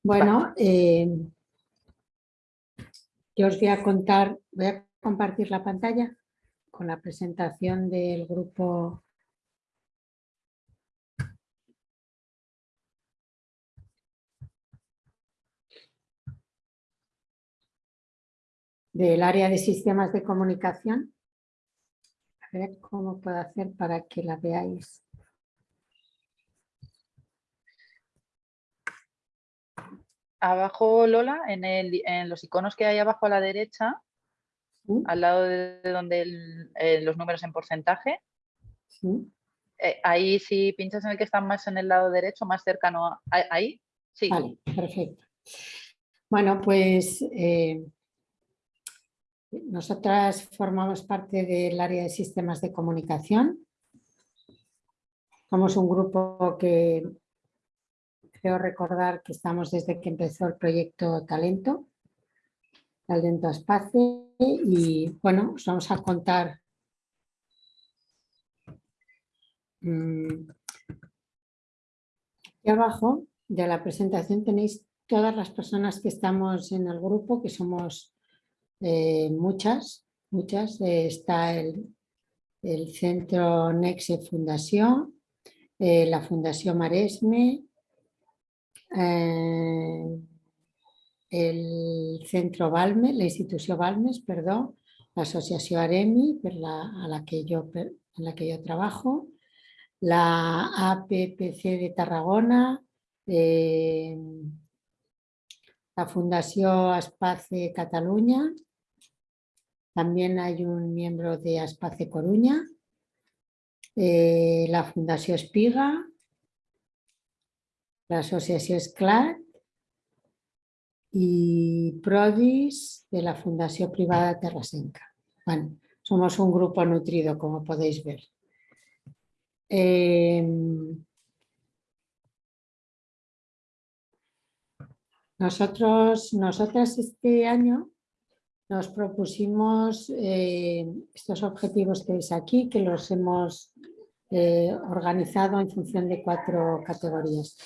Bueno, eh, yo os voy a contar, voy a compartir la pantalla con la presentación del grupo del área de sistemas de comunicación. A ver cómo puedo hacer para que la veáis. Abajo, Lola, en, los iconos que hay abajo a la derecha, al lado de donde eh, los números en porcentaje, eh, ahí si pinchas en el que está más en el lado derecho, más cercano, ahí, sí. Vale, perfecto. Bueno, pues eh, nosotras formamos parte del área de sistemas de comunicación. Somos un grupo que creo recordar que estamos desde que empezó el proyecto Talento, Talento Espacio, y bueno, os vamos a contar mm, aquí abajo de la presentación tenéis todas las personas que estamos en el grupo, que somos eh, muchas, muchas. Eh, está el, Centro Nexe Fundación, eh, la Fundación Maresme, el Centro Balmes, la Institución Balmes, perdón, la Asociación Aremi, a la que yo, en la que yo trabajo, la APPC de Tarragona, la Fundación Aspace Cataluña, también hay un miembro de Aspace Coruña, eh, la Fundación Espiga, la Asociación SCLAT y Prodis de la Fundación Privada Terrasenca. Bueno, somos un grupo nutrido, como podéis ver. Em, nosotros, nosotras este año nos propusimos eh, estos objetivos que veis aquí, que los hemos eh, organizado en función de cuatro categorías.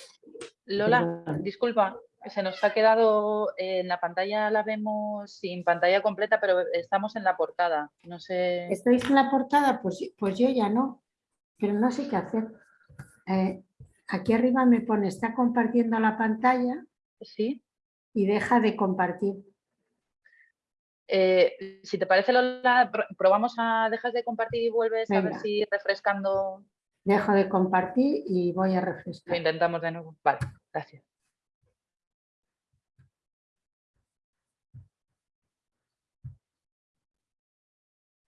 Lola, disculpa, se nos ha quedado en la pantalla, la vemos sin pantalla completa, pero estamos en la portada. No sé. ¿Estáis en la portada? Pues, pues yo ya no, pero no sé qué hacer. Eh, aquí arriba me pone, está compartiendo la pantalla. Sí. Y deja de compartir. Eh, si te parece, Lola, probamos a dejas de compartir y vuelves a ver si refrescando. Dejo de compartir y voy a refrescar. Lo intentamos de nuevo. Vale, gracias.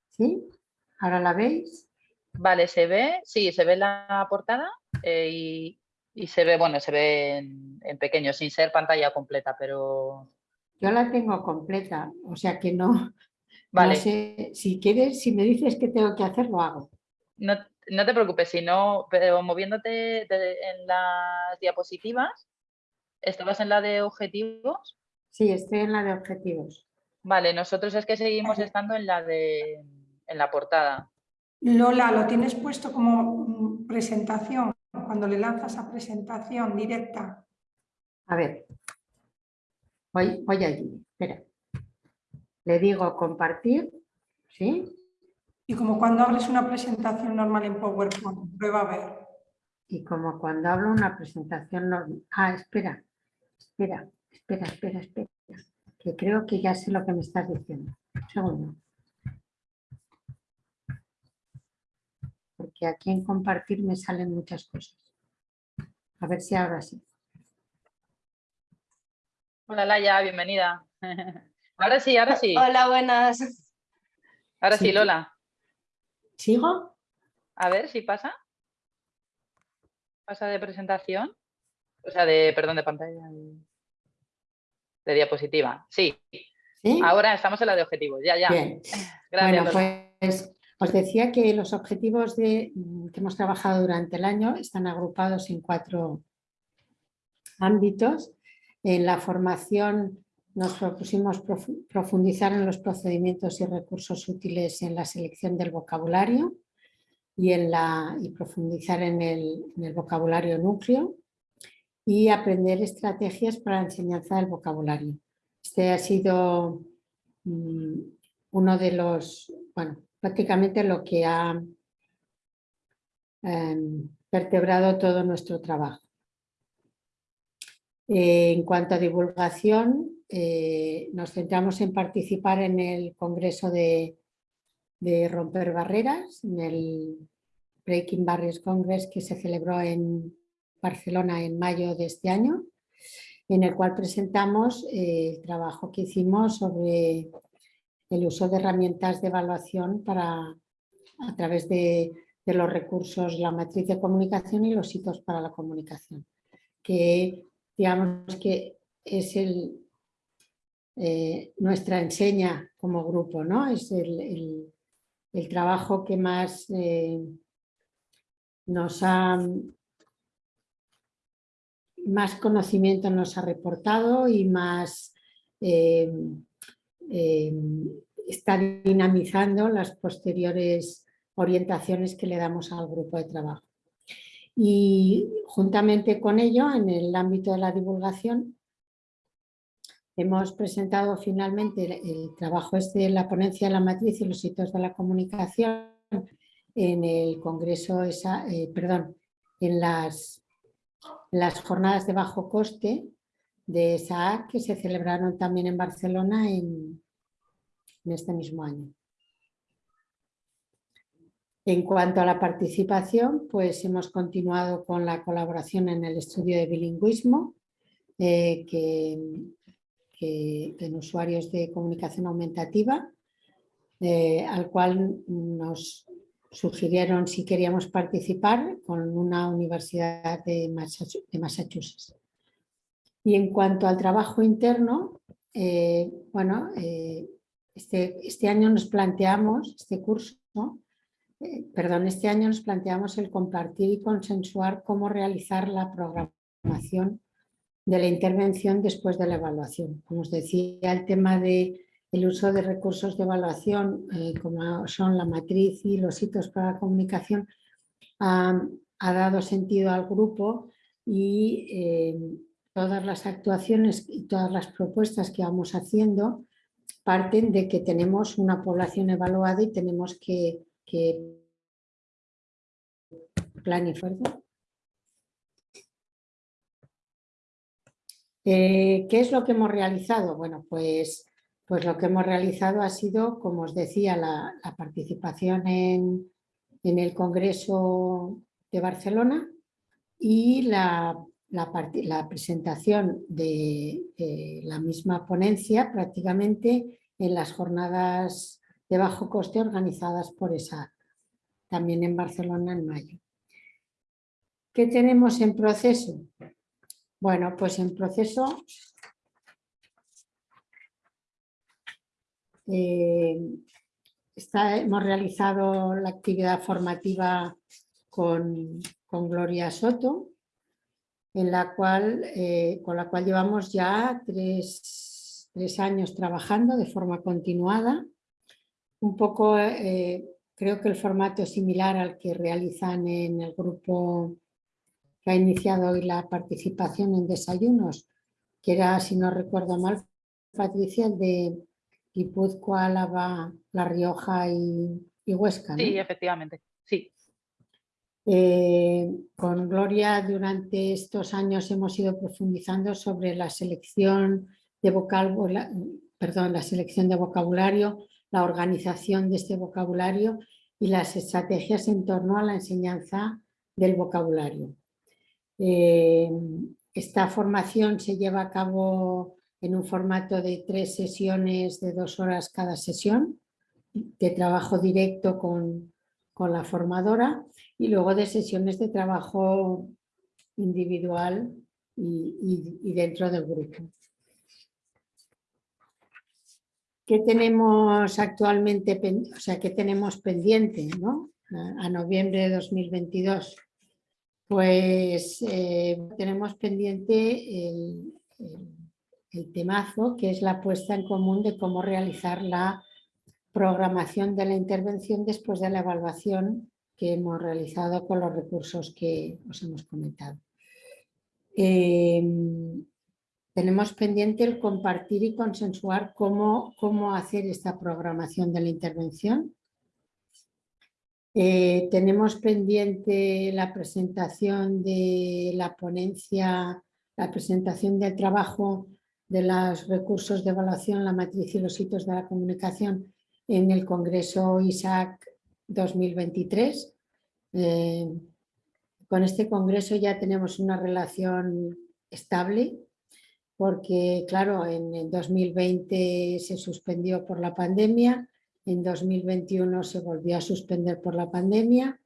¿Sí? ¿Ahora la veis? Vale, se ve, sí, se ve la portada eh, y, se ve, bueno, se ve en, pequeño, sin ser pantalla completa, pero... Yo la tengo completa, o sea que no... Vale. si quieres, si me dices que tengo que hacer, lo hago. No, no te preocupes, si no, pero moviéndote en las diapositivas, ¿estabas en la de objetivos? Sí, estoy en la de objetivos. Vale, nosotros es que seguimos estando en la de en la portada. Lola, lo tienes puesto como presentación, cuando le lanzas a presentación directa. A ver, voy, voy allí, espera. Le digo compartir, ¿sí? Y como cuando abres una presentación normal en PowerPoint, prueba a ver. Y como cuando hablo una presentación normal. Ah, espera, espera, espera, espera, espera. Que creo que ya sé lo que me estás diciendo. Un segundo. Porque aquí en compartir me salen muchas cosas. A ver si ahora sí. Hola Laia, bienvenida. Ahora sí, ahora sí. Hola, buenas. Ahora sí Lola. ¿Sigo? A ver si pasa. Pasa de presentación. O sea, de, perdón, de pantalla. De diapositiva. Sí. Ahora estamos en la de objetivos. Ya, ya. Bien. Gracias. Bueno, pues os decía que los objetivos de, que hemos trabajado durante el año están agrupados en cuatro ámbitos. En la formación nos propusimos profundizar en los procedimientos y recursos útiles en la selección del vocabulario y, en la, y profundizar en el, vocabulario núcleo y aprender estrategias para la enseñanza del vocabulario. Este ha sido mm, uno de los, bueno, prácticamente lo que ha em, vertebrado todo nuestro trabajo. Eh, en cuanto a divulgación, eh, nos centramos en participar en el Congreso de, Romper Barreras, en el Breaking Barriers Congress que se celebró en Barcelona en mayo de este año, en el cual presentamos eh, el trabajo que hicimos sobre el uso de herramientas de evaluación para, a través de, los recursos, la matriz de comunicación y los hitos para la comunicación, que digamos que es el, eh, nuestra enseña como grupo, ¿no? Es el, trabajo que más eh, nos ha más conocimiento nos ha reportado y más eh, está dinamizando las posteriores orientaciones que le damos al grupo de trabajo. Y juntamente con ello, en el ámbito de la divulgación, Hemos presentado finalmente el, trabajo este de la ponencia de la matriz y los hitos de la comunicación en el Congreso, esa, eh, perdón, en las, las jornadas de bajo coste de SAAC que se celebraron también en Barcelona en, en este mismo año. En cuanto a la participación, pues hemos continuado con la colaboración en el estudio de bilingüismo, eh, que en usuarios de comunicación aumentativa, eh, al cual nos sugirieron si queríamos participar con una universidad de Massachusetts. Y en cuanto al trabajo interno, eh, bueno, este, este, año nos planteamos, este curso, perdón, este año nos planteamos el compartir y consensuar cómo realizar la programación de la intervención después de la evaluación. Como os decía, el tema del el uso de recursos de evaluación, eh, como son la matriz y los hitos para la comunicación, ha dado sentido al grupo y eh, todas las actuaciones y todas las propuestas que vamos haciendo parten de que tenemos una población evaluada y tenemos que, planificar. Eh, ¿Qué es lo que hemos realizado? Bueno, pues, pues lo que hemos realizado ha sido, como os decía, la, participación en, en, el Congreso de Barcelona y la, la, presentación de, la misma ponencia prácticamente en las jornadas de bajo coste organizadas por esa también en Barcelona en mayo. ¿Qué tenemos en proceso? Bueno, pues en proceso eh, hemos realizado la actividad formativa con, con Gloria Soto, en la cual, eh, con la cual llevamos ya tres, años trabajando de forma continuada. Un poco, eh, creo que el formato es similar al que realizan en el grupo que ha iniciado hoy la participación en desayunos, que era, si no recuerdo mal, Patricia, de Guipúzcoa, Álava, La Rioja y, Huesca. Sí, efectivamente, sí. Eh, con Gloria durante estos años hemos ido profundizando sobre la selección de vocabulario, perdón, la selección de vocabulario, la organización de este vocabulario y las estrategias en torno a la enseñanza del vocabulario. Eh, esta formación se lleva a cabo en un formato de tres sesiones de dos horas cada sesión, de trabajo directo con, la formadora y luego de sesiones de trabajo individual y, dentro del grupo. ¿Qué tenemos actualmente, o sea, qué tenemos pendiente ¿no? a, noviembre de 2022? Pues eh, tenemos pendiente el, temazo que es la puesta en común de cómo realizar la programación de la intervención después de la evaluación que hemos realizado con los recursos que os hemos comentado. Em, tenemos pendiente el compartir y consensuar cómo, cómo hacer esta programación de la intervención eh, tenemos pendiente la presentación de la ponencia, la presentación del trabajo de los recursos de evaluación, la matriz y los hitos de la comunicación en el Congreso ISAC 2023. Eh, con este congreso ya tenemos una relación estable porque, claro, en 2020 se suspendió por la pandemia, en 2021 se volvió a suspender por la pandemia.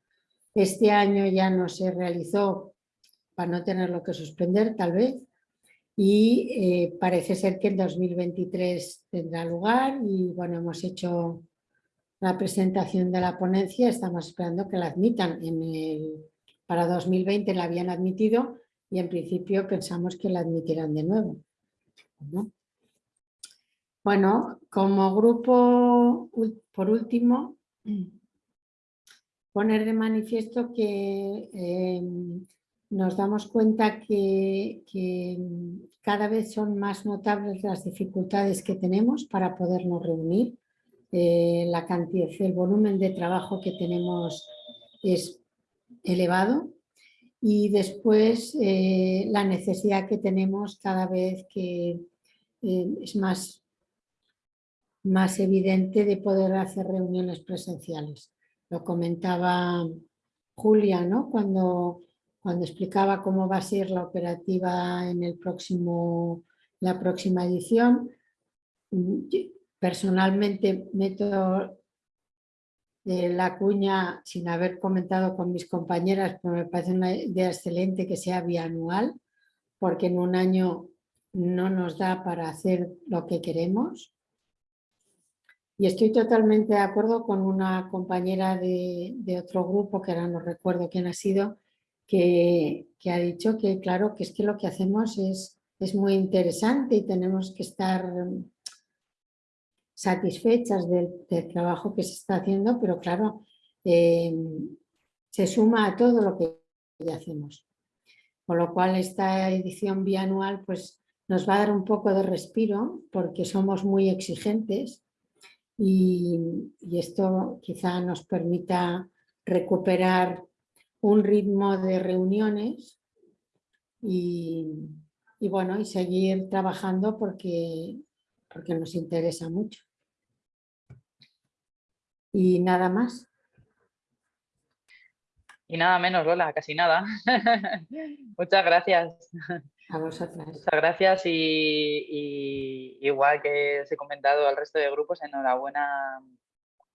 Este año ya no se realizó para no tenerlo que suspender tal vez. Y eh, parece ser que en 2023 tendrá lugar y bueno, hemos hecho la presentación de la ponencia, estamos esperando que la admitan. En el, para 2020 la habían admitido y en principio pensamos que la admitirán de nuevo. Bueno, como grupo, por último, poner de manifiesto que em, nos damos cuenta que, cada vez son más notables las dificultades que tenemos para podernos reunir. Eh, la cantidad, el volumen de trabajo que tenemos es elevado y después eh, la necesidad que tenemos cada vez que eh, es más más evidente de poder hacer reuniones presenciales. Lo comentaba Julia ¿no? cuando, cuando explicaba cómo va a ser la operativa en el próximo, la próxima edición. Personalmente meto la cuña sin haber comentado con mis compañeras, pero me parece una idea excelente que sea bianual, porque en un año no nos da para hacer lo que queremos. Y estoy totalmente de acuerdo con una compañera de, otro grupo, que ahora no recuerdo quién ha sido, que, ha dicho que claro, que es que lo que hacemos es, es muy interesante y tenemos que estar satisfechas del, trabajo que se está haciendo, pero claro, eh, se suma a todo lo que ya hacemos. Con lo cual esta edición bianual pues, nos va a dar un poco de respiro porque somos muy exigentes y, esto quizá nos permita recuperar un ritmo de reuniones y, bueno, y seguir trabajando porque, porque nos interesa mucho. Y nada más. Y nada menos, Lola, casi nada. Muchas gracias. A vosotras. Muchas gracias y, igual que os he comentado al resto de grupos, enhorabuena,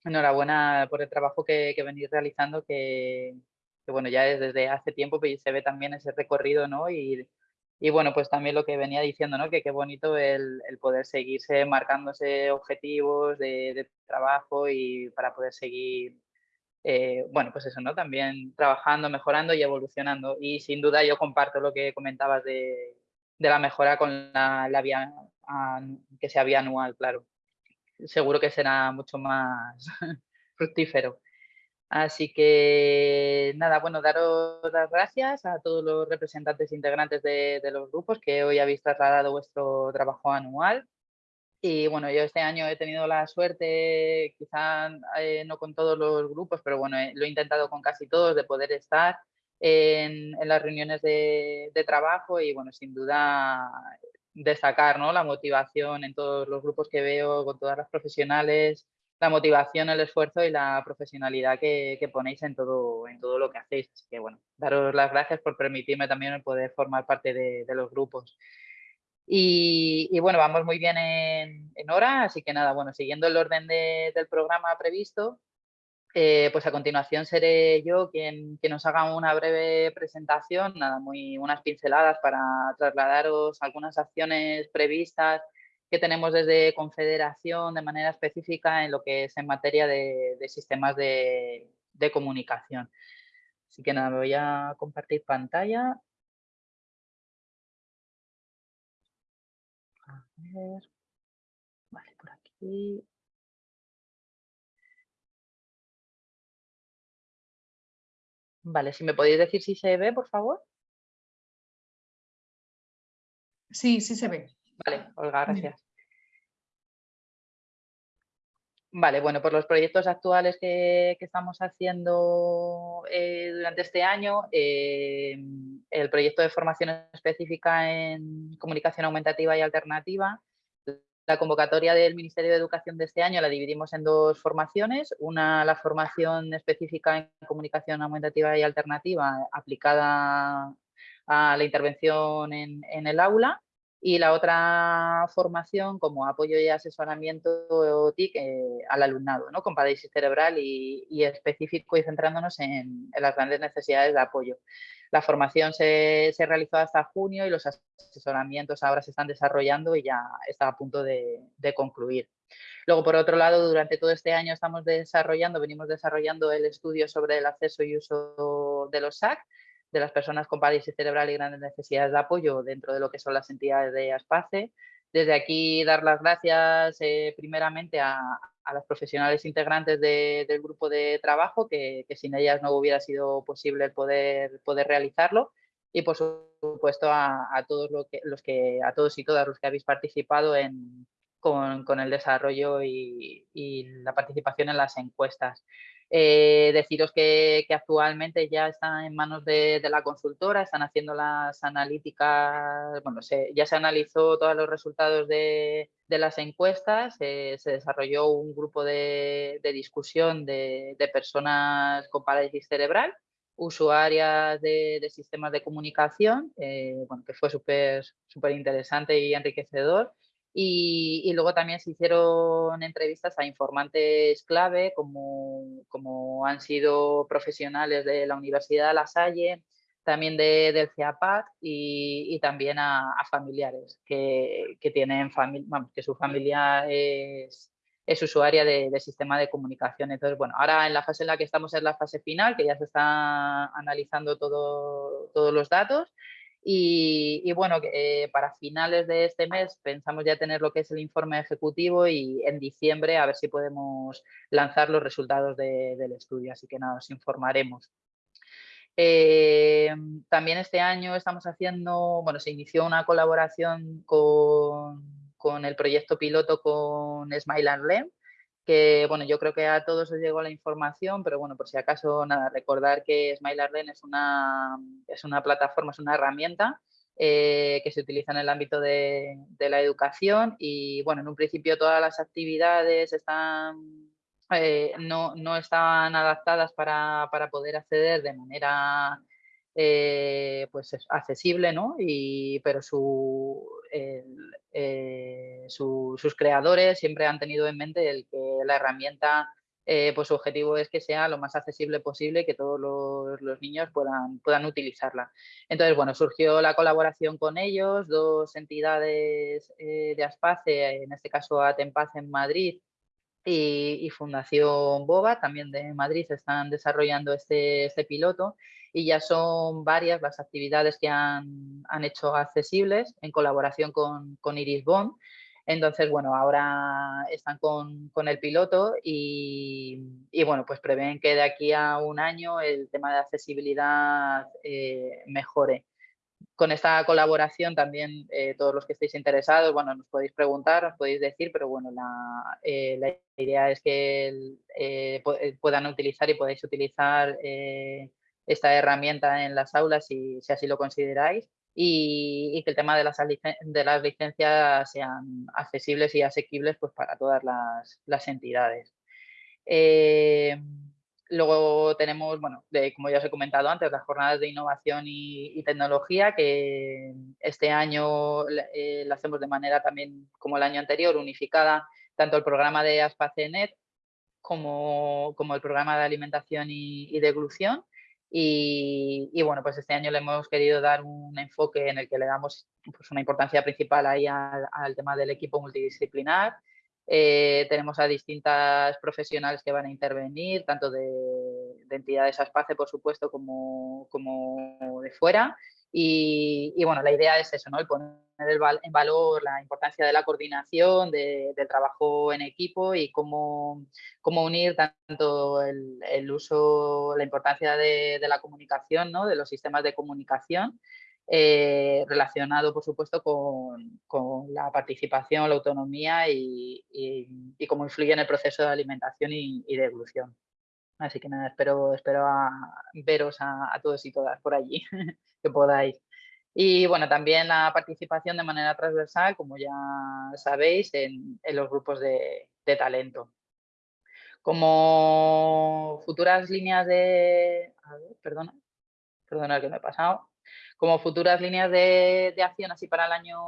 enhorabuena por el trabajo que, que venís realizando, que, bueno, ya desde hace tiempo pues, se ve también ese recorrido, ¿no? Y, y bueno, pues también lo que venía diciendo, ¿no? Que qué bonito el, el poder seguirse marcándose objetivos de, de, trabajo y para poder seguir eh, bueno, pues eso, ¿no? También trabajando, mejorando y evolucionando. Y sin duda yo comparto lo que comentabas de, la mejora con la, vía que sea vía anual, claro. Seguro que será mucho más fructífero. Así que nada, bueno, daros las gracias a todos los representantes integrantes de, de los grupos que hoy habéis trasladado vuestro trabajo anual y bueno, yo este año he tenido la suerte, quizá eh, no con todos los grupos, pero bueno, lo he intentado con casi todos, de poder estar en, las reuniones de, trabajo y bueno, sin duda destacar ¿no? la motivación en todos los grupos que veo, con todas las profesionales, la motivación, el esfuerzo y la profesionalidad que, ponéis en todo, en todo lo que hacéis. Así que bueno, daros las gracias por permitirme también poder formar parte de, los grupos. Y, bueno, vamos muy bien en, hora, así que nada, bueno, siguiendo el orden del programa previsto, eh, pues a continuación seré yo quien, quien nos haga una breve presentación, nada, muy, unas pinceladas para trasladaros algunas acciones previstas que tenemos desde Confederación de manera específica en lo que es en materia de, sistemas de, de comunicación. Así que nada, me voy a compartir pantalla. Vale, por aquí. Vale, si me podéis decir si se ve, por favor. Sí, sí se ve. Vale, Olga, gracias. Vale, bueno, por los proyectos actuales que, estamos haciendo eh, durante este año, eh, el proyecto de formación específica en comunicación aumentativa y alternativa, la convocatoria del Ministerio de Educación de este año la dividimos en dos formaciones, una la formación específica en comunicación aumentativa y alternativa aplicada a la intervención en el aula y la otra formación como apoyo y asesoramiento TIC eh, al alumnado, ¿no? con parálisis cerebral y, específico y centrándonos en, las grandes necesidades de apoyo. La formación se, realizó hasta junio y los asesoramientos ahora se están desarrollando y ya está a punto de, de concluir. Luego, por otro lado, durante todo este año estamos desarrollando, venimos desarrollando el estudio sobre el acceso y uso de los SAC, de las personas con parálisis cerebral y grandes necesidades de apoyo dentro de lo que son las entidades de ASPACE. Desde aquí dar las gracias eh, primeramente a, a, los profesionales integrantes del grupo de trabajo, que, sin ellas no hubiera sido posible el poder, poder realizarlo. Y por supuesto a, todos los que, a todos y todas los que habéis participado en, con, con, el desarrollo y la participación en las encuestas. Eh, deciros que, actualmente ya están en manos de, la consultora, están haciendo las analíticas, bueno, ya se analizó todos los resultados de, las encuestas, se desarrolló un grupo de, discusión de, personas con parálisis cerebral, usuarias de, sistemas de comunicación, eh, bueno, que fue súper interesante y enriquecedor. Y, luego también se hicieron entrevistas a informantes clave, como, como han sido profesionales de la Universidad de La Salle, también de, del CIAPAC y, y también a, familiares que, que tienen que su familia es, es usuaria de, de, sistema de comunicación. Entonces, bueno, ahora en la fase en la que estamos es la fase final, que ya se está analizando todo, todos los datos y, bueno, eh, para finales de este mes pensamos ya tener lo que es el informe ejecutivo y en diciembre a ver si podemos lanzar los resultados del estudio. Así que nada, os informaremos. Eh, también este año estamos haciendo, bueno, se inició una colaboración con, el proyecto piloto con Smile and Learn, que bueno, yo creo que a todos os llegó la información, pero bueno, por si acaso, nada, recordar que Smile and Learn es una, es una plataforma, es una herramienta eh, que se utiliza en el ámbito de, la educación y bueno, en un principio todas las actividades están eh, no, no, estaban adaptadas para, poder acceder de manera eh, pues accesible, ¿no? Y, pero su, eh, sus creadores siempre han tenido en mente el que la herramienta, pues su objetivo es que sea lo más accesible posible que todos los, niños puedan, puedan utilizarla. Entonces, bueno, surgió la colaboración con ellos, dos entidades de Aspace, en este caso Atempaz en Madrid, y, Fundación Boba, también de Madrid, están desarrollando este, este, piloto y ya son varias las actividades que han, han hecho accesibles en colaboración con, con, Iris Bond. Entonces, bueno, ahora están con, con el piloto y, y, bueno, pues prevén que de aquí a un año el tema de accesibilidad eh, mejore con esta colaboración también eh, todos los que estéis interesados, bueno, nos podéis preguntar, nos podéis decir, pero bueno, la, eh, idea es que puedan utilizar y podáis utilizar esta herramienta en las aulas si, así lo consideráis y, que el tema de las, licencias sean accesibles y asequibles pues, para todas las, entidades. Luego tenemos, bueno, como ya os he comentado antes, las jornadas de innovación y, tecnología, que este año eh, la hacemos de manera también como el año anterior, unificada, tanto el programa de Aspacenet como, como el programa de alimentación y, y deglución. Y, bueno, pues este año le hemos querido dar un enfoque en el que le damos pues, una importancia principal ahí al, tema del equipo multidisciplinar, eh, tenemos a distintas profesionales que van a intervenir, tanto de, entidades ASPACE, por supuesto, como, como de fuera. Y, bueno, la idea es eso, ¿no? el poner en valor la importancia de la coordinación, del trabajo en equipo y cómo, cómo unir tanto el, uso, la importancia de, la comunicación, ¿no? de los sistemas de comunicación, eh, relacionado, por supuesto, con, la participación, la autonomía y, cómo influye en el proceso de alimentación y, de evolución. Así que nada, espero, espero veros a, todos y todas por allí, que podáis. Y bueno, también la participación de manera transversal, como ya sabéis, en, los grupos de, talento. Como futuras líneas de... A ver, perdona, perdona que me he pasado como futuras líneas de, acción así para el año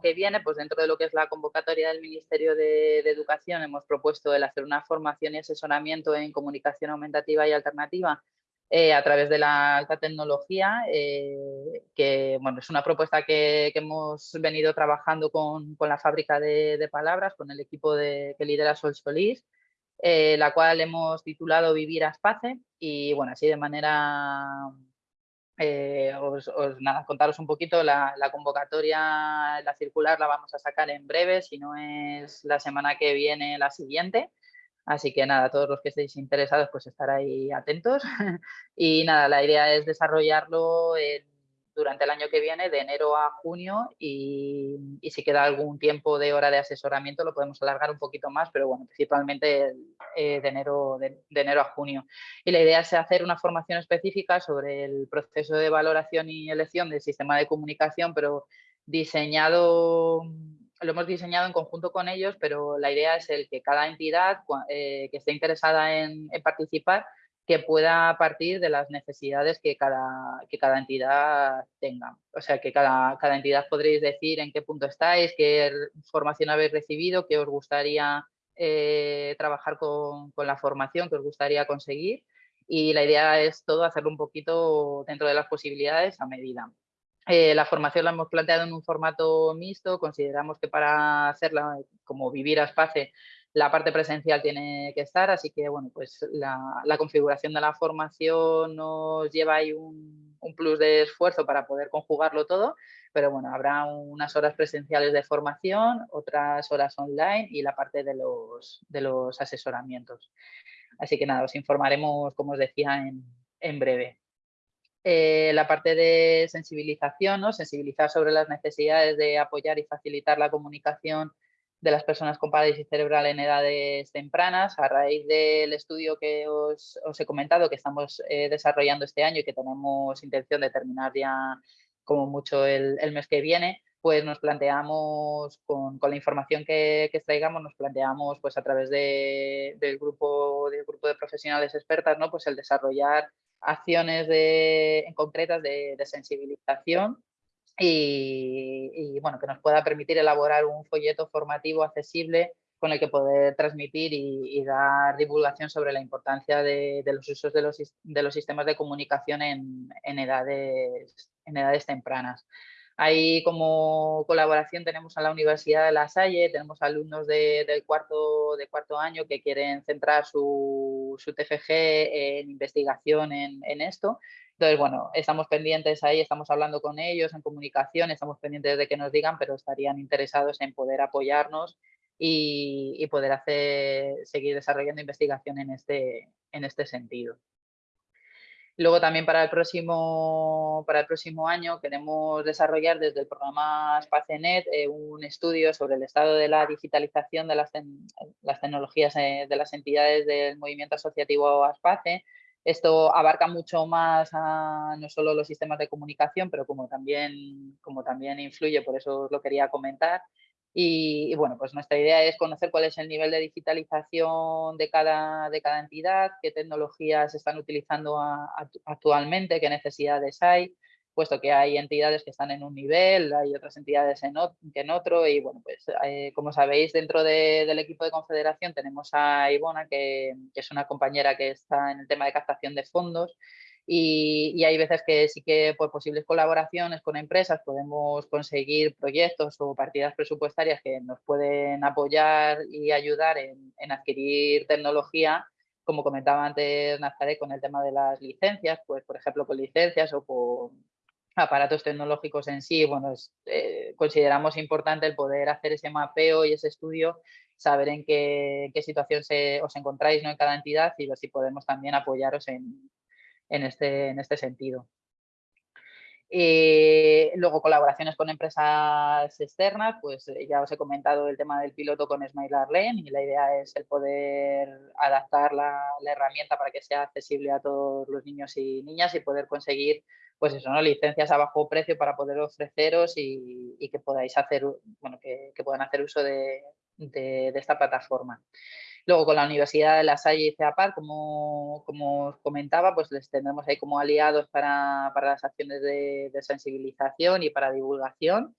que viene, pues dentro de lo que es la convocatoria del Ministerio de, Educación hemos propuesto el hacer una formación y asesoramiento en comunicación aumentativa y alternativa eh, a través de la alta tecnología, eh, que bueno, es una propuesta que, hemos venido trabajando con, la fábrica de, palabras, con el equipo de, que lidera Sol Solís, eh, la cual hemos titulado Vivir a Espace y bueno, así de manera eh, os, nada, contaros un poquito, la, convocatoria, la circular la vamos a sacar en breve, si no es la semana que viene, la siguiente. Así que nada, todos los que estéis interesados, pues estar ahí atentos. y nada, la idea es desarrollarlo durante el año que viene, de enero a junio, y, si queda algún tiempo de hora de asesoramiento lo podemos alargar un poquito más, pero bueno, principalmente eh, de, enero, de, enero a junio. Y la idea es hacer una formación específica sobre el proceso de valoración y elección del sistema de comunicación, pero diseñado lo hemos diseñado en conjunto con ellos, pero la idea es el que cada entidad eh, que esté interesada en participar que pueda partir de las necesidades que cada, que cada entidad tenga. O sea, que cada, cada entidad podréis decir en qué punto estáis, qué formación habéis recibido, qué os gustaría eh, trabajar con, con, la formación, qué os gustaría conseguir. Y la idea es todo hacerlo un poquito dentro de las posibilidades a medida. Eh, la formación la hemos planteado en un formato mixto, consideramos que para hacerla como vivir a espacio la parte presencial tiene que estar, así que bueno, pues la, configuración de la formación nos lleva ahí un, plus de esfuerzo para poder conjugarlo todo, pero bueno, habrá unas horas presenciales de formación, otras horas online y la parte de los, de los asesoramientos. Así que nada, os informaremos, como os decía, en, breve. eh, la parte de sensibilización, ¿no? sensibilizar sobre las necesidades de apoyar y facilitar la comunicación de las personas con parálisis cerebral en edades tempranas. A raíz del estudio que os, he comentado, que estamos eh, desarrollando este año y que tenemos intención de terminar ya como mucho el, mes que viene, pues nos planteamos, con, la información que, que, extraigamos, nos planteamos pues a través del, grupo, del grupo de profesionales expertas, ¿no? pues el desarrollar acciones de, en concretas de, sensibilización y, bueno, que nos pueda permitir elaborar un folleto formativo accesible con el que poder transmitir y, dar divulgación sobre la importancia de, los usos de los, de los, sistemas de comunicación en, en, edades, en edades tempranas. Ahí como colaboración tenemos a la Universidad de La Salle, tenemos alumnos de, del cuarto, año que quieren centrar su, su en investigación en, esto. Entonces, bueno, estamos pendientes ahí, estamos hablando con ellos en comunicación, estamos pendientes de que nos digan, pero estarían interesados en poder apoyarnos y, poder hacer, seguir desarrollando investigación en este, en este sentido. Luego también para el próximo, para el próximo año queremos desarrollar desde el programa SpaceNet eh, un estudio sobre el estado de la digitalización de las, tecnologías eh, de las entidades del movimiento asociativo ASPACE. Esto abarca mucho más a, no solo los sistemas de comunicación, pero como también, como también influye, por eso os lo quería comentar, y, bueno, pues nuestra idea es conocer cuál es el nivel de digitalización de cada, de cada entidad, qué tecnologías están utilizando actualmente, qué necesidades hay, puesto que hay entidades que están en un nivel, hay otras entidades en en otro y bueno, pues eh, como sabéis dentro del equipo de confederación tenemos a Ivona que es una compañera que está en el tema de captación de fondos y, hay veces que sí que por posibles colaboraciones con empresas podemos conseguir proyectos o partidas presupuestarias que nos pueden apoyar y ayudar en, adquirir tecnología, como comentaba antes Nazaret con el tema de las licencias, pues por ejemplo con licencias o con aparatos tecnológicos en sí, bueno, eh, consideramos importante el poder hacer ese mapeo y ese estudio, saber en qué, situación os encontráis ¿no? en cada entidad y ver si podemos también apoyaros en, en este, en este sentido. Eh, luego colaboraciones con empresas externas, pues eh, ya os he comentado el tema del piloto con Smile Arlen y la idea es el poder adaptar la, herramienta para que sea accesible a todos los niños y niñas y poder conseguir pues eso, ¿no? licencias a bajo precio para poder ofreceros y, que podáis hacer, bueno, que, puedan hacer uso de esta plataforma. Luego con la Universidad de La Salle y CEAPAR, como, como os comentaba, pues les tendremos ahí como aliados para, para las acciones de, sensibilización y para divulgación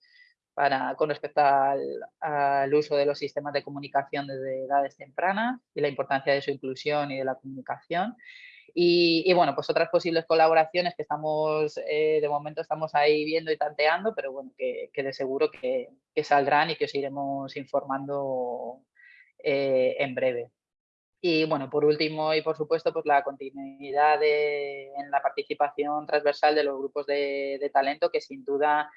para, con respecto al, uso de los sistemas de comunicación desde edades tempranas y la importancia de su inclusión y de la comunicación. Y, bueno, pues otras posibles colaboraciones que estamos, eh, de momento estamos ahí viendo y tanteando, pero bueno, que, que de seguro que, que, saldrán y que os iremos informando eh, en breve. Y bueno, por último y por supuesto, pues la continuidad en la participación transversal de los grupos de, talento, que sin duda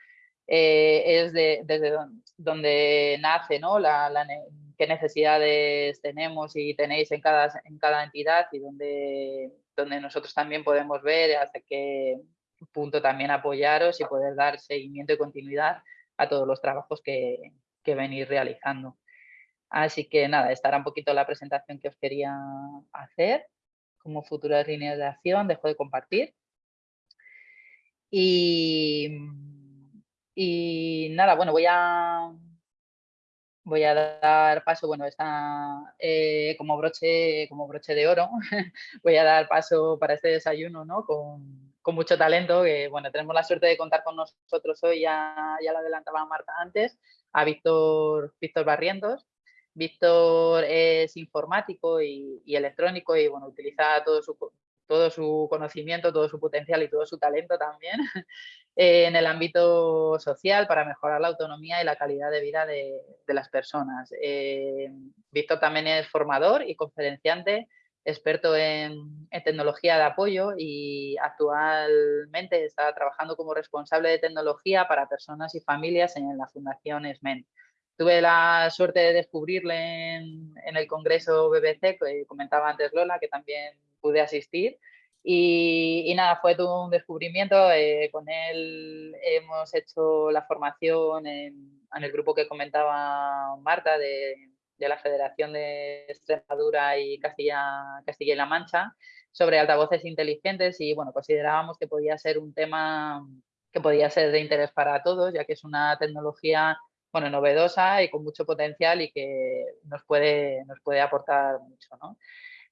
eh, es desde donde nace ¿no? La, qué necesidades tenemos y tenéis en cada, en cada entidad y donde, donde nosotros también podemos ver hasta qué punto también apoyaros y poder dar seguimiento y continuidad a todos los trabajos que, que venís realizando. Así que nada, estará un poquito la presentación que os quería hacer como futuras líneas de acción, dejo de compartir. Y, y nada, bueno, voy a, voy a dar paso, bueno, está eh, como, broche, como broche de oro, voy a dar paso para este desayuno ¿no? con, con, mucho talento, que bueno, tenemos la suerte de contar con nosotros hoy, ya, ya lo adelantaba Marta antes, a Víctor, Víctor Barrientos, Víctor es informático y, electrónico y bueno, utiliza todo su, todo su conocimiento, todo su potencial y todo su talento también en el ámbito social para mejorar la autonomía y la calidad de vida de, las personas. Eh, Víctor también es formador y conferenciante, experto en, en, tecnología de apoyo y actualmente está trabajando como responsable de tecnología para personas y familias en la Fundación SMEN. Tuve la suerte de descubrirle en, el Congreso BBC, que comentaba antes Lola, que también pude asistir. Y, nada, fue un descubrimiento. Eh, con él hemos hecho la formación en, el grupo que comentaba Marta de, la Federación de Extremadura y Castilla, Castilla y La Mancha sobre altavoces inteligentes y bueno, considerábamos que podía ser un tema que podía ser de interés para todos, ya que es una tecnología bueno, novedosa y con mucho potencial y que nos puede, nos puede aportar mucho. ¿no?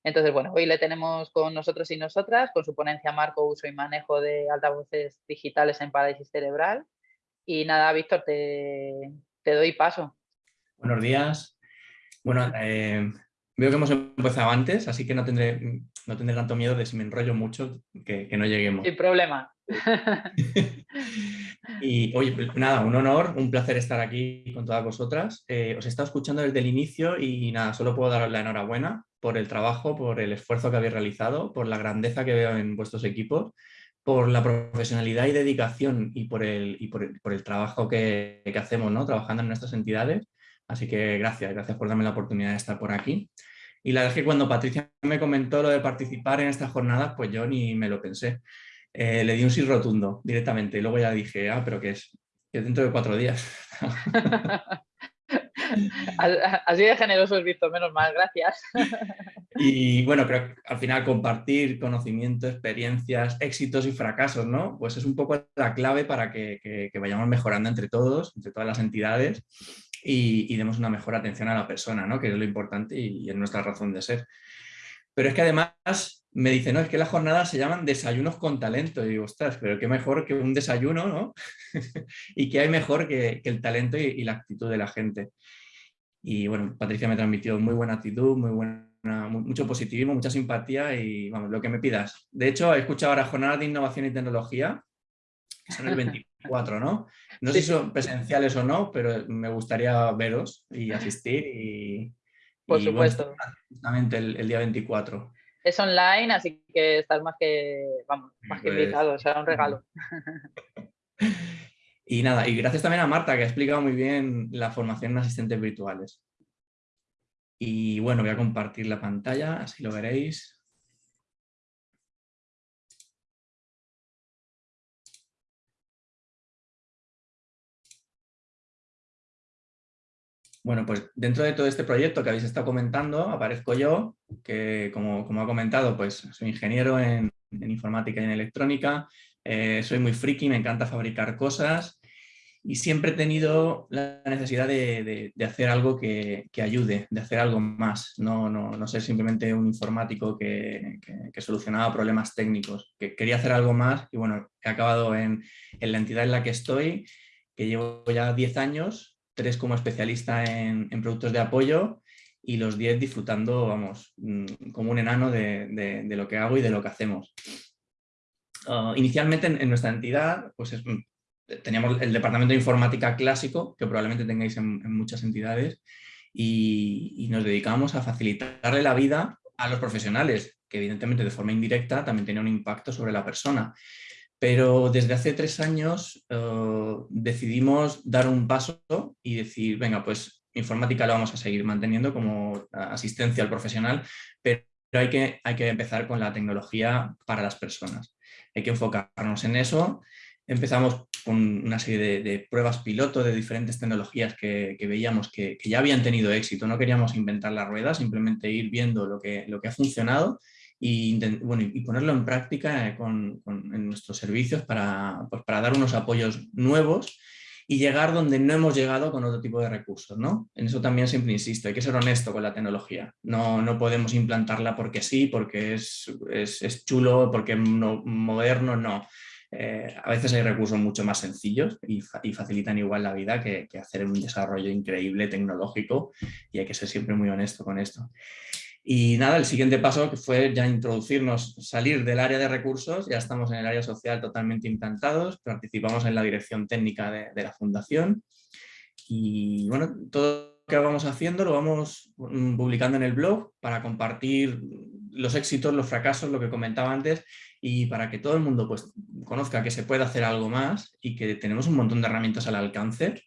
Entonces, bueno, hoy le tenemos con nosotros y nosotras, con su ponencia Marco, Uso y Manejo de Altavoces Digitales en Parálisis Cerebral. Y nada, Víctor, te, doy paso. Buenos días. Bueno, eh, veo que hemos empezado antes, así que no tendré, no tendré tanto miedo de si me enrollo mucho que, que no lleguemos. Sin problema. y oye, nada, un honor, un placer estar aquí con todas vosotras. Eh, os he estado escuchando desde el inicio y nada, solo puedo daros la enhorabuena por el trabajo, por el esfuerzo que habéis realizado, por la grandeza que veo en vuestros equipos, por la profesionalidad y dedicación y por el, y por el, trabajo que, que, hacemos ¿no? trabajando en nuestras entidades. Así que gracias, gracias por darme la oportunidad de estar por aquí. Y la verdad es que cuando Patricia me comentó lo de participar en estas jornadas, pues yo ni me lo pensé. Eh, le di un sí rotundo directamente y luego ya dije, ah, pero que es? Que dentro de cuatro días. Así de generoso es visto, menos mal, gracias. Y bueno, creo que al final compartir conocimiento, experiencias, éxitos y fracasos, ¿no? Pues es un poco la clave para que, vayamos mejorando entre todos, entre todas las entidades y, demos una mejor atención a la persona, ¿no? Que es lo importante y, y es nuestra razón de ser. Pero es que además me dice, no, es que las jornadas se llaman desayunos con talento. Y digo, ostras, pero qué mejor que un desayuno, ¿no? y qué hay mejor que, el talento y, la actitud de la gente. Y bueno, Patricia me transmitió muy buena actitud, muy buena, mucho positivismo, mucha simpatía y vamos, lo que me pidas. De hecho, he escuchado ahora jornadas de innovación y tecnología, que son el 24, ¿no? No sé si son presenciales o no, pero me gustaría veros y asistir y... Por supuesto. justamente el, día 24. Es online, así que estás más que, vamos, más que pues, invitado, será un regalo. Y nada, y gracias también a Marta, que ha explicado muy bien la formación en asistentes virtuales. Y bueno, voy a compartir la pantalla, así lo veréis. Bueno, pues dentro de todo este proyecto que habéis estado comentando, aparezco yo, que como, como ha comentado, pues soy ingeniero en, en informática y en electrónica, eh, soy muy friki, me encanta fabricar cosas y siempre he tenido la necesidad de, hacer algo que, ayude, de hacer algo más, no, no, ser simplemente un informático que, solucionaba problemas técnicos, que quería hacer algo más y bueno, he acabado en, la entidad en la que estoy, que llevo ya 10 años, tres como especialista en, productos de apoyo y los 10 disfrutando, vamos, mm, como un enano de, lo que hago y de lo que hacemos. Ah, inicialmente en, nuestra entidad pues teníamos el departamento de informática clásico, que probablemente tengáis en, muchas entidades, y, nos dedicamos a facilitarle la vida a los profesionales, que evidentemente de forma indirecta también tenía un impacto sobre la persona. Pero desde hace tres años eh, decidimos dar un paso y decir, venga, pues informática lo vamos a seguir manteniendo como asistencia al profesional, pero hay que, hay que empezar con la tecnología para las personas hay que enfocarnos en eso. Empezamos con una serie de, pruebas piloto de diferentes tecnologías que, veíamos que, ya habían tenido éxito. No queríamos inventar la rueda, simplemente ir viendo lo que, lo que ha funcionado y, bueno, y ponerlo en práctica eh, en nuestros servicios para, pues para dar unos apoyos nuevos y llegar donde no hemos llegado con otro tipo de recursos. ¿no? En eso también siempre insisto, hay que ser honesto con la tecnología. No, no podemos implantarla porque sí, porque es, es, chulo, porque no, moderno, no. Eh, a veces hay recursos mucho más sencillos y, y facilitan igual la vida que, que, hacer un desarrollo increíble tecnológico y hay que ser siempre muy honesto con esto. Y nada, el siguiente paso fue ya introducirnos, salir del área de recursos, ya estamos en el área social totalmente implantados, participamos en la dirección técnica de, la fundación. Y bueno, todo lo que vamos haciendo lo vamos mm, publicando en el blog para compartir los éxitos, los fracasos, lo que comentaba antes y para que todo el mundo pues, conozca que se puede hacer algo más y que tenemos un montón de herramientas al alcance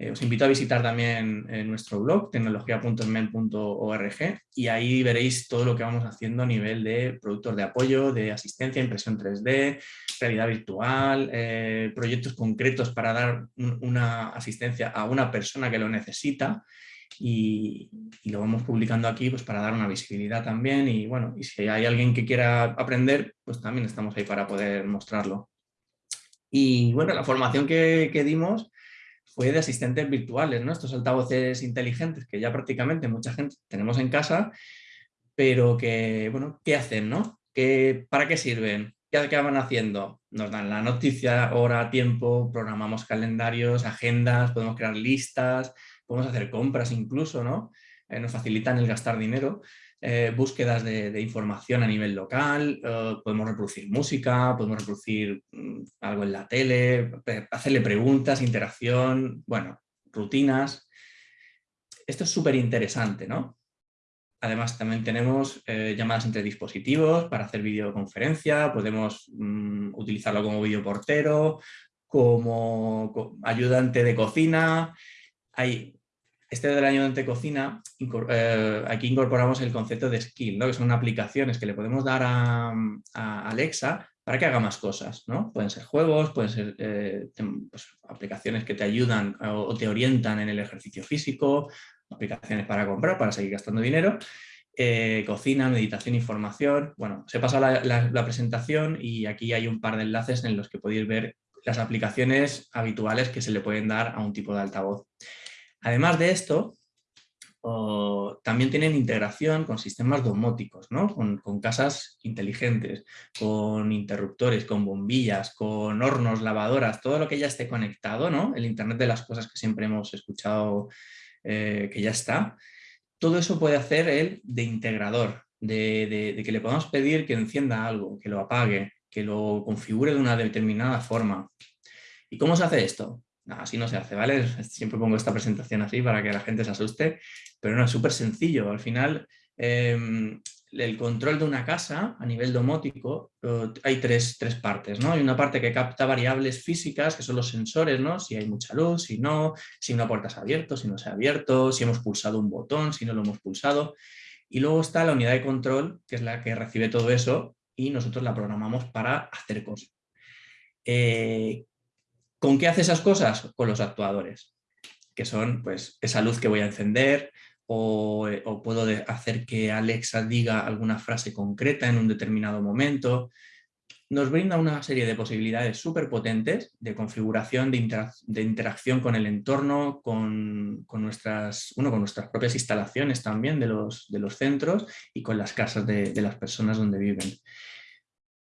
Eh, os invito a visitar también eh, nuestro blog, tecnología.men.org, y ahí veréis todo lo que vamos haciendo a nivel de productos de apoyo, de asistencia, impresión 3D, realidad virtual, eh, proyectos concretos para dar una asistencia a una persona que lo necesita, y, lo vamos publicando aquí pues, para dar una visibilidad también y bueno, y si hay alguien que quiera aprender, pues también estamos ahí para poder mostrarlo. Y bueno, la formación que dimos fue de asistentes virtuales, ¿no? Estos altavoces inteligentes que ya prácticamente mucha gente tenemos en casa, pero que, bueno, ¿qué hacen, no? ¿Qué, ¿Para qué sirven? ¿Qué, ¿Qué van haciendo? Nos dan la noticia, hora, tiempo, programamos calendarios, agendas, podemos crear listas, podemos hacer compras incluso, ¿no? Eh, nos facilitan el gastar dinero. Eh, búsquedas de, información a nivel local, eh, podemos reproducir música, podemos reproducir mm, algo en la tele, hacerle preguntas, interacción, bueno, rutinas. Esto es súper interesante, ¿no? Además también tenemos eh, llamadas entre dispositivos para hacer videoconferencia, podemos mm, utilizarlo como videoportero, como ayudante de cocina. Hay este del año de cocina, eh, aquí incorporamos el concepto de skill, ¿no? que son aplicaciones que le podemos dar a, Alexa para que haga más cosas. ¿no? Pueden ser juegos, pueden ser eh, pues, aplicaciones que te ayudan o te orientan en el ejercicio físico, aplicaciones para comprar, para seguir gastando dinero, eh, cocina, meditación, información. Bueno, se pasa la, la presentación y aquí hay un par de enlaces en los que podéis ver las aplicaciones habituales que se le pueden dar a un tipo de altavoz. Además de esto, también tienen integración con sistemas domóticos, con, casas inteligentes, con interruptores, con bombillas, con hornos, lavadoras, todo lo que ya esté conectado, ¿no? el Internet de las cosas que siempre hemos escuchado eh, que ya está, todo eso puede hacer el de integrador, de que le podamos pedir que encienda algo, que lo apague, que lo configure de una determinada forma. ¿Y cómo se hace esto? Así no se hace, ¿vale? Siempre pongo esta presentación así para que la gente se asuste, pero no, es súper sencillo. Al final, em, el control de una casa a nivel domótico hay tres, partes, ¿no? Hay una parte que capta variables físicas, que son los sensores, ¿no? Si hay mucha luz, si no, si una puerta se ha abierto, si no se ha abierto, si hemos pulsado un botón, si no lo hemos pulsado. Y luego está la unidad de control, que es la que recibe todo eso y nosotros la programamos para hacer cosas. Eh, ¿Con qué hace esas cosas? Con los actuadores, que son pues esa luz que voy a encender o, eh, puedo hacer que Alexa diga alguna frase concreta en un determinado momento. Nos brinda una serie de posibilidades súper potentes de configuración, de, interacción con el entorno, con, nuestras, con nuestras propias instalaciones también de los, centros y con las casas de las personas donde viven.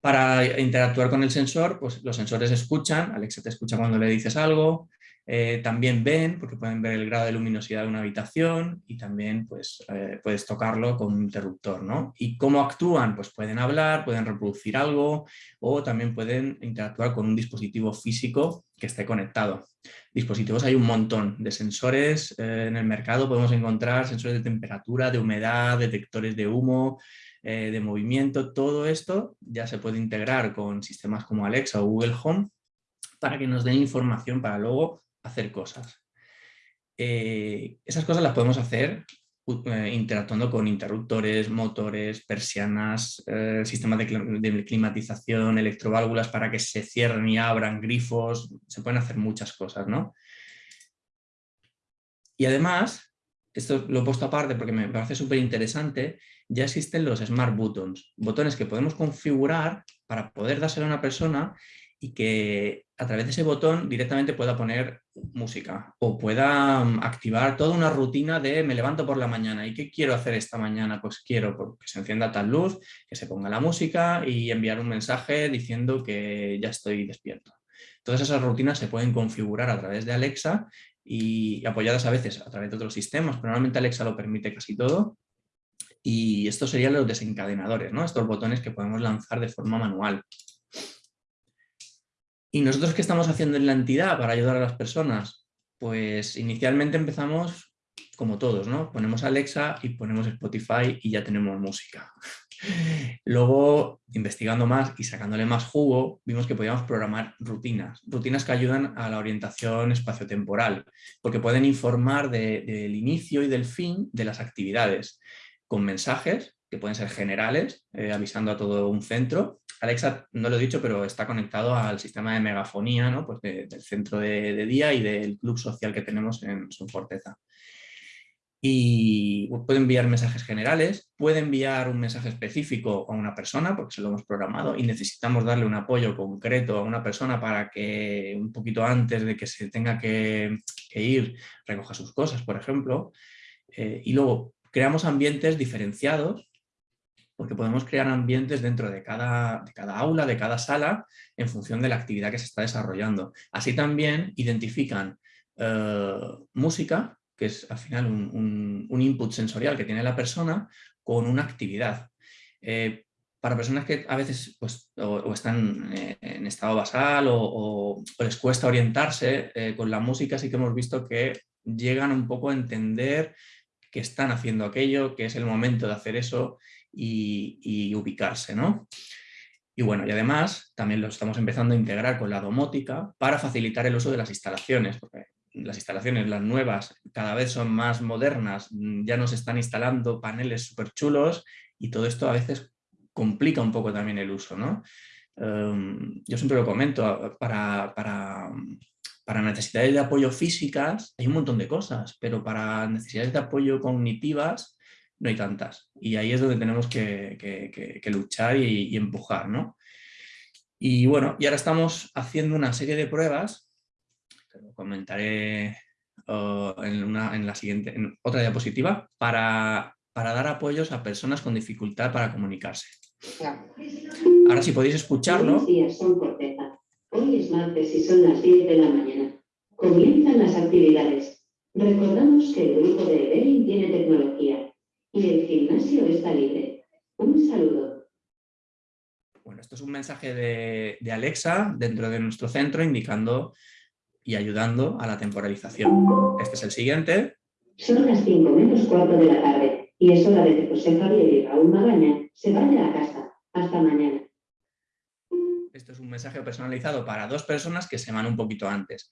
Para interactuar con el sensor, pues los sensores escuchan, Alexa te escucha cuando le dices algo, eh, también ven, porque pueden ver el grado de luminosidad de una habitación y también pues, eh, puedes tocarlo con un interruptor. ¿no? ¿Y cómo actúan? Pues pueden hablar, pueden reproducir algo o también pueden interactuar con un dispositivo físico que esté conectado. Dispositivos hay un montón de sensores eh, en el mercado, podemos encontrar sensores de temperatura, de humedad, detectores de humo, eh, de movimiento, todo esto ya se puede integrar con sistemas como Alexa o Google Home para que nos den información para luego hacer cosas. Eh, esas cosas las podemos hacer eh, interactuando con interruptores, motores, persianas, sistemas de, climatización, electroválvulas para que se cierren y abran, grifos, se pueden hacer muchas cosas, ¿no? Y además, esto lo he puesto aparte porque me parece súper interesante, ya existen los Smart Buttons, botones que podemos configurar para poder dárselo a una persona y que a través de ese botón directamente pueda poner música o pueda mm, activar toda una rutina de me levanto por la mañana y ¿qué quiero hacer esta mañana? Pues quiero que se encienda tal luz, que se ponga la música y enviar un mensaje diciendo que ya estoy despierto. Todas esas rutinas se pueden configurar a través de Alexa y apoyadas a veces a través de otros sistemas, pero normalmente Alexa lo permite casi todo y estos serían los desencadenadores, ¿no? estos botones que podemos lanzar de forma manual. ¿Y nosotros qué estamos haciendo en la entidad para ayudar a las personas? Pues inicialmente empezamos como todos, ¿no? Ponemos Alexa y ponemos Spotify y ya tenemos música. Luego, investigando más y sacándole más jugo, vimos que podíamos programar rutinas, rutinas que ayudan a la orientación espaciotemporal, porque pueden informar del inicio y del fin de las actividades, con mensajes que pueden ser generales, eh, avisando a todo un centro. Alexa, no lo he dicho, pero está conectado al sistema de megafonía ¿no? pues del centro de, día y del club social que tenemos en su forteza y puede enviar mensajes generales, puede enviar un mensaje específico a una persona porque se lo hemos programado y necesitamos darle un apoyo concreto a una persona para que un poquito antes de que se tenga que, ir recoja sus cosas, por ejemplo. Eh, y luego creamos ambientes diferenciados porque podemos crear ambientes dentro de cada, aula, de cada sala, en función de la actividad que se está desarrollando. Así también identifican eh, música que es al final un, input sensorial que tiene la persona con una actividad. Eh, para personas que a veces pues, o, están eh, en estado basal o, les cuesta orientarse con la música, sí que hemos visto que llegan un poco a entender que están haciendo aquello, que es el momento de hacer eso y, ubicarse. ¿no? Y bueno, y además también lo estamos empezando a integrar con la domótica para facilitar el uso de las instalaciones, porque las instalaciones, las nuevas, cada vez son más modernas, mm, ya nos están instalando paneles súper chulos y todo esto a veces complica un poco también el uso. ¿no? Em, yo siempre lo comento, para, para, para, necesidades de apoyo físicas hay un montón de cosas, pero para necesidades de apoyo cognitivas no hay tantas. Y ahí es donde tenemos que, que, luchar y, y empujar. ¿no? Y bueno, y ahora estamos haciendo una serie de pruebas lo comentaré en, una, en, la siguiente, en otra diapositiva, para, para, dar apoyos a personas con dificultad para comunicarse. Ahora si podéis escucharlo. Son martes y son las 10 de la mañana. Comienzan las actividades. Recordamos que el grupo de Evelyn tiene tecnología y el gimnasio está libre. Un saludo. Bueno, esto es un mensaje de, de Alexa dentro de nuestro centro indicando y ayudando a la temporalización. Este es el siguiente. Son las 5 menos 4 de la tarde y es hora de que José Javier y Raúl Magaña se vayan a casa. Hasta mañana. Mensaje personalizado para dos personas que se van un poquito antes.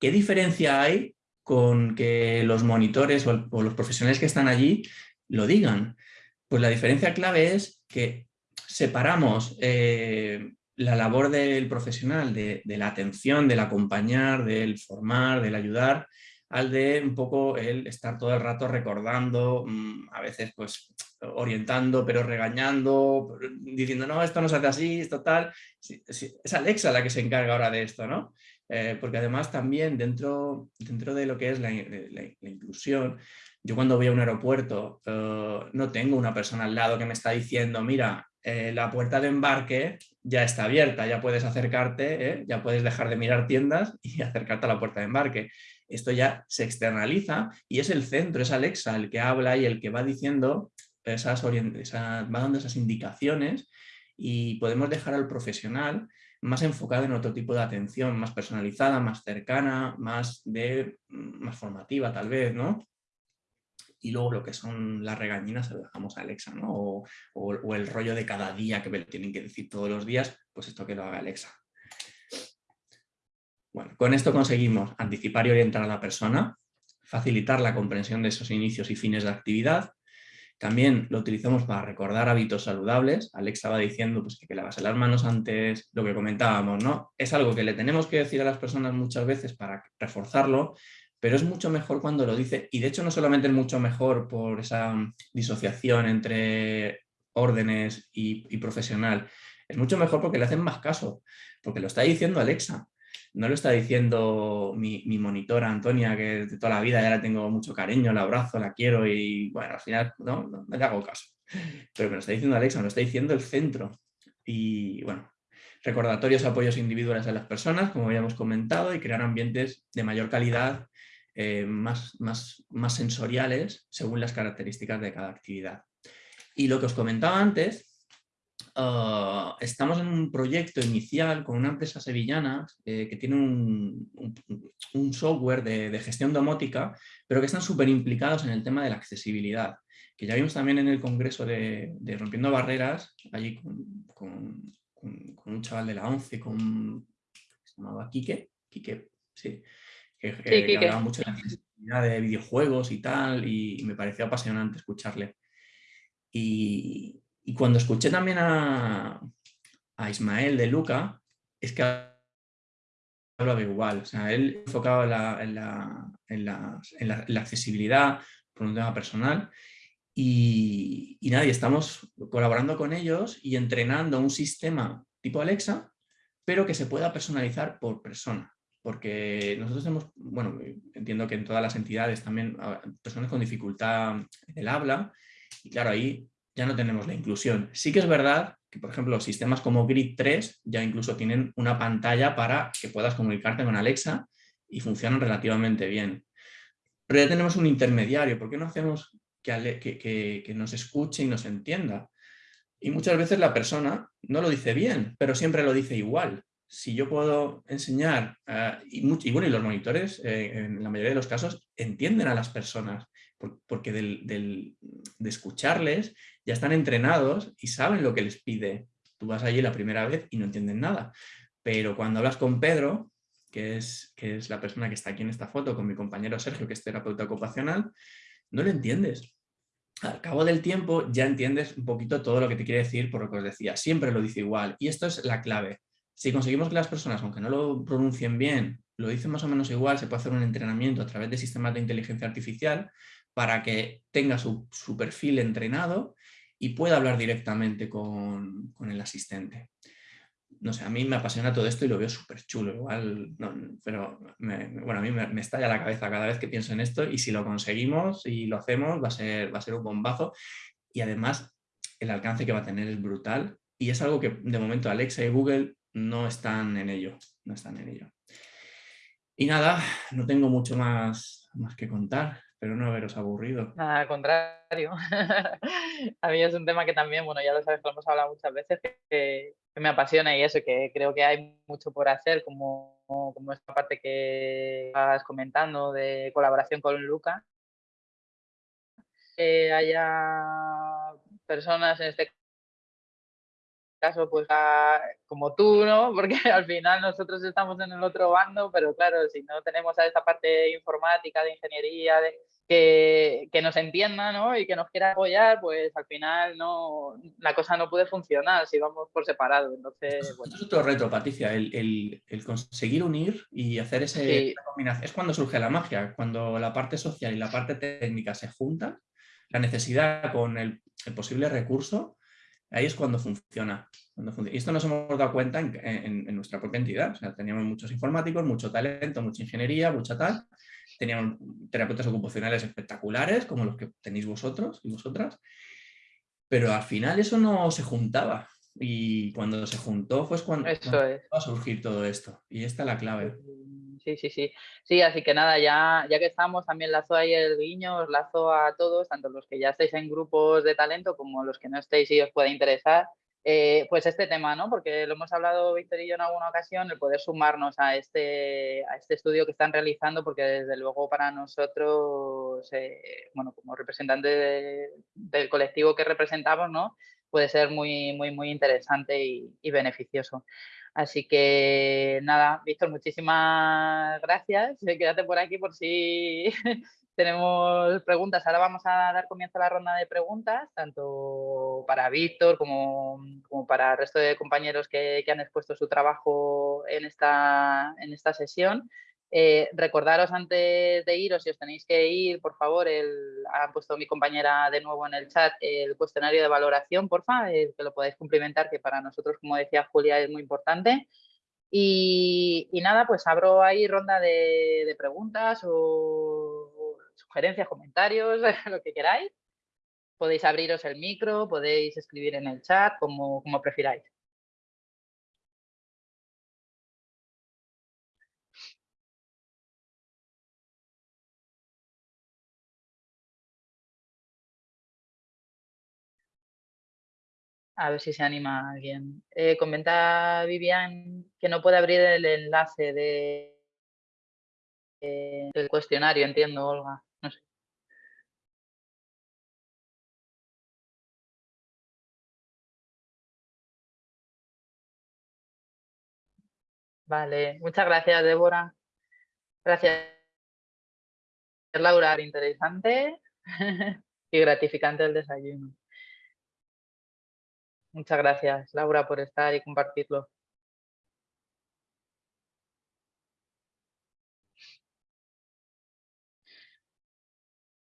¿Qué diferencia hay con que los monitores o, los profesionales que están allí lo digan? Pues la diferencia clave es que separamos eh, la labor del profesional, de, la atención, del acompañar, del formar, del ayudar, al de un poco el estar todo el rato recordando, mm, a veces pues orientando, pero regañando, diciendo, no, esto no se hace así, esto tal. es Alexa la que se encarga ahora de esto, ¿no? Eh, porque además también dentro, dentro de lo que es la, inclusión, yo cuando voy a un aeropuerto eh, no tengo una persona al lado que me está diciendo, mira, eh, la puerta de embarque ya está abierta, ya puedes acercarte, ya puedes dejar de mirar tiendas y acercarte a la puerta de embarque. Esto ya se externaliza y es el centro, es Alexa el que habla y el que va diciendo esas, va dando esas indicaciones y podemos dejar al profesional más enfocado en otro tipo de atención, más personalizada, más cercana, más, de, más formativa tal vez, ¿no? y luego lo que son las regañinas se lo dejamos a Alexa, ¿no? O, el rollo de cada día que me tienen que decir todos los días, pues esto que lo haga Alexa. Bueno, con esto conseguimos anticipar y orientar a la persona, facilitar la comprensión de esos inicios y fines de actividad, también lo utilizamos para recordar hábitos saludables. Alexa va diciendo pues, que, lavase las manos antes, lo que comentábamos, ¿no? Es algo que le tenemos que decir a las personas muchas veces para reforzarlo, pero es mucho mejor cuando lo dice, y de hecho no solamente es mucho mejor por esa disociación entre órdenes y, profesional, es mucho mejor porque le hacen más caso, porque lo está diciendo Alexa, no lo está diciendo mi, monitora Antonia, que de toda la vida ya la tengo mucho cariño, la abrazo, la quiero y bueno, al final no, no, le hago caso. Pero me lo está diciendo Alexa, me lo está diciendo el centro. Y bueno, recordatorios, apoyos individuales a las personas, como habíamos comentado, y crear ambientes de mayor calidad eh, más, más, más sensoriales según las características de cada actividad. Y lo que os comentaba antes, ah, estamos en un proyecto inicial con una empresa sevillana eh, que tiene un, un, software de, de, gestión domótica, pero que están súper implicados en el tema de la accesibilidad, que ya vimos también en el congreso de, de Rompiendo Barreras, allí con, con, con, un chaval de la 11, con, se llamaba Quique, Quique, sí, que, eh, hablaba mucho de la accesibilidad de videojuegos y tal, y, me pareció apasionante escucharle. Y, y cuando escuché también a, a, Ismael de Luca, es que hablaba igual, o sea, él enfocaba en la, en la, en la, accesibilidad por un tema personal y, y nada, y estamos colaborando con ellos y entrenando un sistema tipo Alexa, pero que se pueda personalizar por persona. Porque nosotros tenemos, bueno, entiendo que en todas las entidades también ah, personas con dificultad en el habla, y claro, ahí ya no tenemos la inclusión. Sí que es verdad que, por ejemplo, sistemas como Grid 3 ya incluso tienen una pantalla para que puedas comunicarte con Alexa y funcionan relativamente bien. Pero ya tenemos un intermediario, ¿por qué no hacemos que, nos escuche y nos entienda. Y muchas veces la persona no lo dice bien, pero siempre lo dice igual. Si yo puedo enseñar, eh, y, bueno, y los monitores eh, en la mayoría de los casos entienden a las personas, porque de escucharles ya están entrenados y saben lo que les pide. Tú vas allí la primera vez y no entienden nada. Pero cuando hablas con Pedro, que es, que es la persona que está aquí en esta foto, con mi compañero Sergio, que es terapeuta ocupacional, no lo entiendes al cabo del tiempo ya entiendes un poquito todo lo que te quiere decir por lo que os decía. Siempre lo dice igual. Y esto es la clave. Si conseguimos que las personas, aunque no lo pronuncien bien, lo dicen más o menos igual, se puede hacer un entrenamiento a través de sistemas de inteligencia artificial para que tenga su, perfil entrenado y pueda hablar directamente con el asistente no sé, a mí me apasiona todo esto y lo veo súper chulo, igual, pero bueno, a mí me, estalla la cabeza cada vez que pienso en esto y si lo conseguimos y lo hacemos va a ser, va a ser un bombazo y además el alcance que va a tener es brutal y es algo que de momento Alexa y Google no están en ello, no están en ello. Y nada, no tengo mucho más, más que contar. Espero no haberos aburrido. Nada, al contrario. a mí es un tema que también, bueno, ya lo sabes, lo hemos hablado muchas veces, que, me apasiona y eso, que creo que hay mucho por hacer, como, como esta parte que estás comentando de colaboración con Luca. Que haya personas en este caso, pues como tú, ¿no? Porque al final nosotros estamos en el otro bando, pero claro, si no tenemos a esta parte informática, de ingeniería, de, que, que, nos entienda ¿no? y que nos quiera apoyar, pues al final no, la cosa no puede funcionar si vamos por separado. Entonces, bueno. es otro reto, Patricia, el, el, el conseguir unir y hacer ese, esa combinación. Es cuando surge la magia, cuando la parte social y la parte técnica se juntan, la necesidad con el, el posible recurso Ahí es cuando funciona, Y esto nos hemos dado cuenta en, nuestra propia entidad. O sea, teníamos muchos informáticos, mucho talento, mucha ingeniería, mucha tal. Teníamos terapeutas ocupacionales espectaculares, como los que tenéis vosotros y vosotras. Pero al final eso no se juntaba. Y cuando se juntó fue cuando, cuando va a surgir todo esto. Y esta es la clave sí, sí, sí. Sí, así que nada, ya, ya que estamos, también lazo ahí el guiño, os lazo a todos, tanto los que ya estáis en grupos de talento como los que no estéis y os puede interesar, eh, pues este tema, ¿no? Porque lo hemos hablado Víctor y yo en alguna ocasión, el poder sumarnos a este, a este estudio que están realizando, porque desde luego para nosotros, eh, bueno, como representante del colectivo que representamos, ¿no? Puede ser muy, muy, muy interesante y beneficioso. Así que nada, Víctor, muchísimas gracias. Quédate por aquí por si tenemos preguntas. Ahora vamos a dar comienzo a la ronda de preguntas, tanto para Víctor como, para el resto de compañeros que, han expuesto su trabajo en esta, en esta sesión. Eh, recordaros antes de iros, si os tenéis que ir, por favor, el, ha puesto mi compañera de nuevo en el chat el cuestionario de valoración, porfa, que lo podáis cumplimentar, que para nosotros, como decía Julia, es muy importante. Y, nada, pues abro ahí ronda de, preguntas o, sugerencias, comentarios, lo que queráis. Podéis abriros el micro, podéis escribir en el chat, como, como prefiráis. A ver si se anima alguien. Eh, comenta Vivian que no puede abrir el enlace de, del cuestionario, entiendo, Olga. No sé. Vale, muchas gracias, Débora. Gracias, Laura. Interesante y gratificante el desayuno. Muchas gracias, Laura, por estar y compartirlo.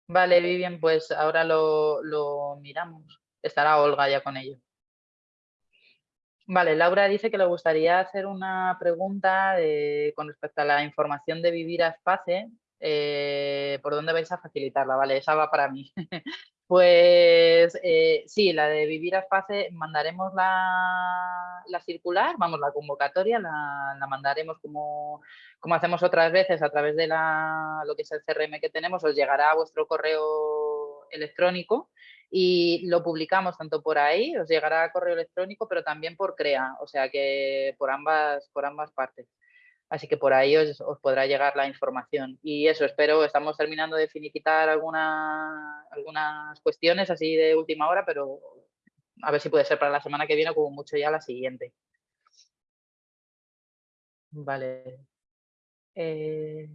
Vale, Vivian, pues ahora lo, miramos. Estará Olga ya con ello. Vale, Laura dice que le gustaría hacer una pregunta con respecto a la información de Vivir a Espace, eh, ¿por dónde vais a facilitarla? Vale, esa va para mí. pues eh, sí, la de Vivir a Espace, mandaremos la, circular, vamos, la convocatoria, la, mandaremos como, como, hacemos otras veces a través de la, lo que es el CRM que tenemos, os llegará a vuestro correo electrónico y lo publicamos tanto por ahí, os llegará a correo electrónico, pero también por CREA, o sea que por ambas, por ambas partes. Así que por ahí os, podrá llegar la información. Y eso, espero, estamos terminando de finiquitar alguna, algunas cuestiones así de última hora, pero a ver si puede ser para la semana que viene o como mucho ya la siguiente. Vale. Eh,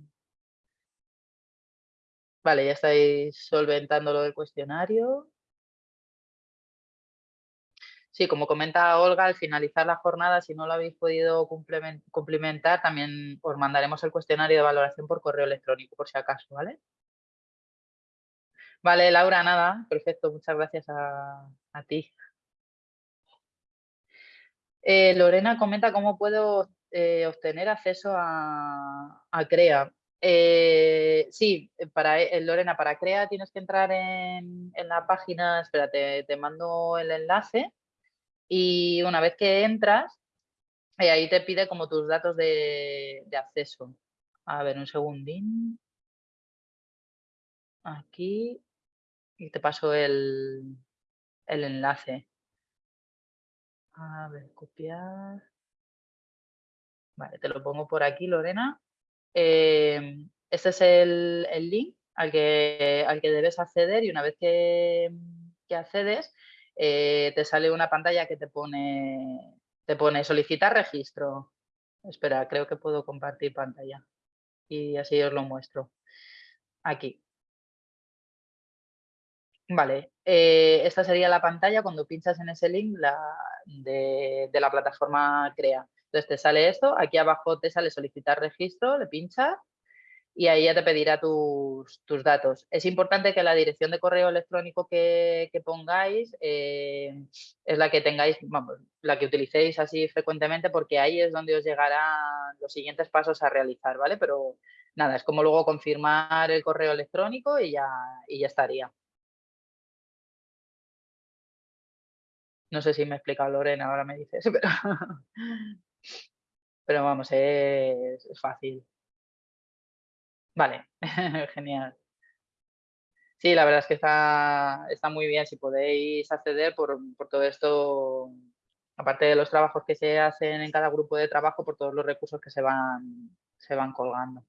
vale, ya estáis solventando lo del cuestionario. Sí, como comenta Olga, al finalizar la jornada, si no lo habéis podido cumplimentar, también os mandaremos el cuestionario de valoración por correo electrónico, por si acaso, ¿vale? Vale, Laura, nada, perfecto, muchas gracias a, ti. Eh, Lorena comenta cómo puedo eh, obtener acceso a, CREA. Eh, sí, para Lorena, para CREA tienes que entrar en, la página, espérate, te mando el enlace y una vez que entras, eh, ahí te pide como tus datos de, acceso. A ver, un segundín. Aquí. Y te paso el, enlace. A ver, copiar. Vale, te lo pongo por aquí, Lorena. Em, este es el, link al que, al que debes acceder y una vez que, que accedes, eh, te sale una pantalla que te pone, te pone solicitar registro. Espera, creo que puedo compartir pantalla y así os lo muestro. Aquí. Vale, eh, esta sería la pantalla cuando pinchas en ese link de, de, la plataforma CREA. Entonces te sale esto, aquí abajo te sale solicitar registro, le pinchas y ahí ya te pedirá tus, datos. Es importante que la dirección de correo electrónico que, pongáis eh, es la que tengáis, la que utilicéis así frecuentemente porque ahí es donde os llegarán los siguientes pasos a realizar, ¿vale? Pero nada, es como luego confirmar el correo electrónico y ya, y ya estaría. No sé si me ha explicado Lorena, ahora me dices, pero, pero vamos, es fácil. Vale, genial. Sí, la verdad es que está, está muy bien si podéis acceder por, todo esto, aparte de los trabajos que se hacen en cada grupo de trabajo, por todos los recursos que se van, se van colgando.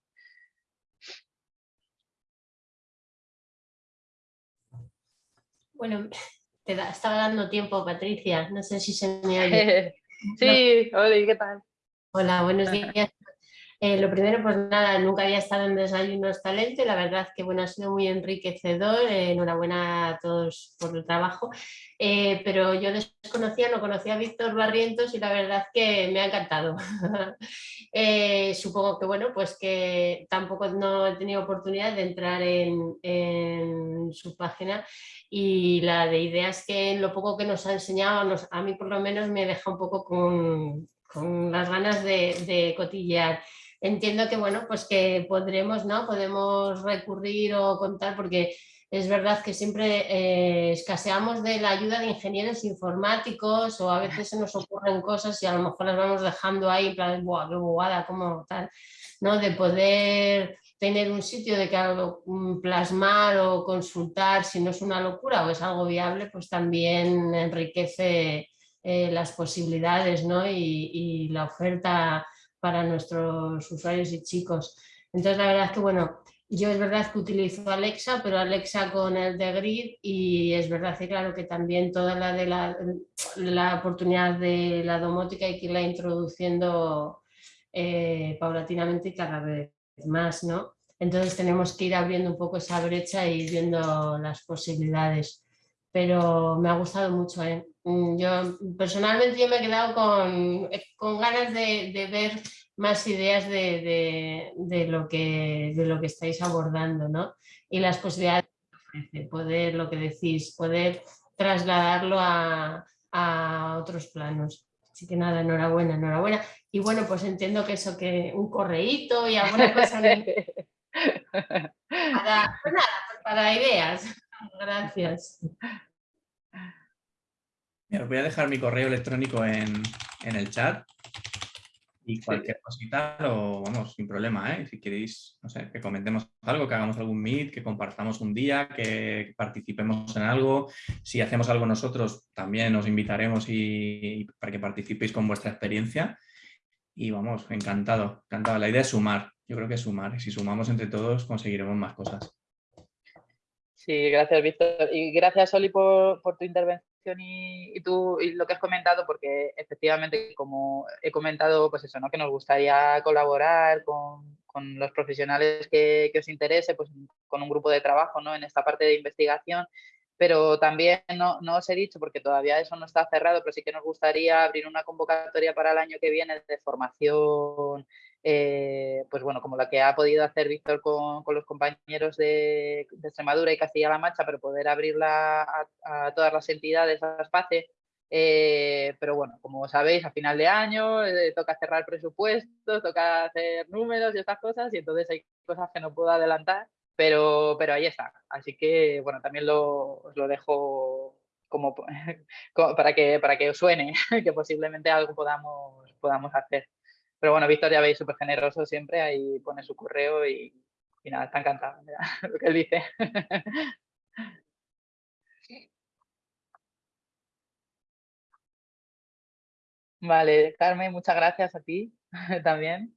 Bueno, te estaba dando tiempo, Patricia. No sé si se me oye. sí, hola, ¿qué tal? Hola, buenos días. Eh, lo primero, pues nada, nunca había estado en Desayunos Talento y la verdad que bueno, ha sido muy enriquecedor. Eh, enhorabuena a todos por el trabajo. Eh, pero yo desconocía, no conocía a Víctor Barrientos y la verdad que me ha encantado. supongo que bueno, pues que tampoco no he tenido oportunidad de entrar en, su página y la de ideas que lo poco que nos ha enseñado, a mí por lo menos me deja un poco con, las ganas de, de cotillear entiendo que bueno, pues que podremos, ¿no? Podemos recurrir o contar porque es verdad que siempre eh, escaseamos de la ayuda de ingenieros informáticos o a veces se nos ocurren cosas y a lo mejor las vamos dejando ahí en qué bobada, como tal, ¿no? De poder tener un sitio de que algo mm, plasmar o consultar si no es una locura o es algo viable, pues también enriquece eh, las posibilidades ¿no? y, la oferta para nuestros usuarios y chicos. Entonces la verdad es que bueno, yo es verdad que utilizo Alexa, pero Alexa con el de Grid y es verdad que claro que también toda la de la, la oportunidad de la domótica hay que irla introduciendo eh, paulatinamente y cada vez más, ¿no? Entonces tenemos que ir abriendo un poco esa brecha y viendo las posibilidades. Pero me ha gustado mucho, ¿eh? Mm, yo personalmente yo me he quedado con, con ganas de, de ver más ideas de, de, lo que, de lo que estáis abordando, ¿no? Y las posibilidades que ofrece, poder, lo que decís, poder trasladarlo a, a otros planos. Así que nada, enhorabuena, enhorabuena. Y bueno, pues entiendo que eso, que un correíto y alguna cosa para, pues nada, pues para ideas. Gracias. Os voy a dejar mi correo electrónico en, en el chat y cualquier cosita lo vamos sin problema, ¿eh? Si queréis, no sé, que comentemos algo, que hagamos algún meet, que compartamos un día, que participemos en algo. Si hacemos algo nosotros, también os invitaremos y, para que participéis con vuestra experiencia. Y vamos, encantado, encantado. La idea es sumar, yo creo que es sumar. Y si sumamos entre todos, conseguiremos más cosas. Sí, gracias, Víctor. Y gracias, Oli, por, por tu intervención y, tú, y lo que has comentado, porque efectivamente, como he comentado, pues eso, ¿no? que nos gustaría colaborar con, con los profesionales que, que, os interese, pues con un grupo de trabajo ¿no? en esta parte de investigación, pero también no, no, os he dicho, porque todavía eso no está cerrado, pero sí que nos gustaría abrir una convocatoria para el año que viene de formación eh, pues bueno, como la que ha podido hacer Víctor con, los compañeros de, Extremadura y Castilla-La Mancha, pero poder abrirla a, todas las entidades, a SPACE. Eh, pero bueno, como sabéis, a final de año eh, toca cerrar presupuestos, toca hacer números y estas cosas, y entonces hay cosas que no puedo adelantar, pero, pero ahí está. Así que, bueno, también lo, os lo dejo como, para, que, para que os suene, que posiblemente algo podamos, podamos hacer. Pero bueno, Víctor ya veis súper generoso siempre, ahí pone su correo y, nada, está encantado lo que él dice. Vale, Carmen, muchas gracias a ti también.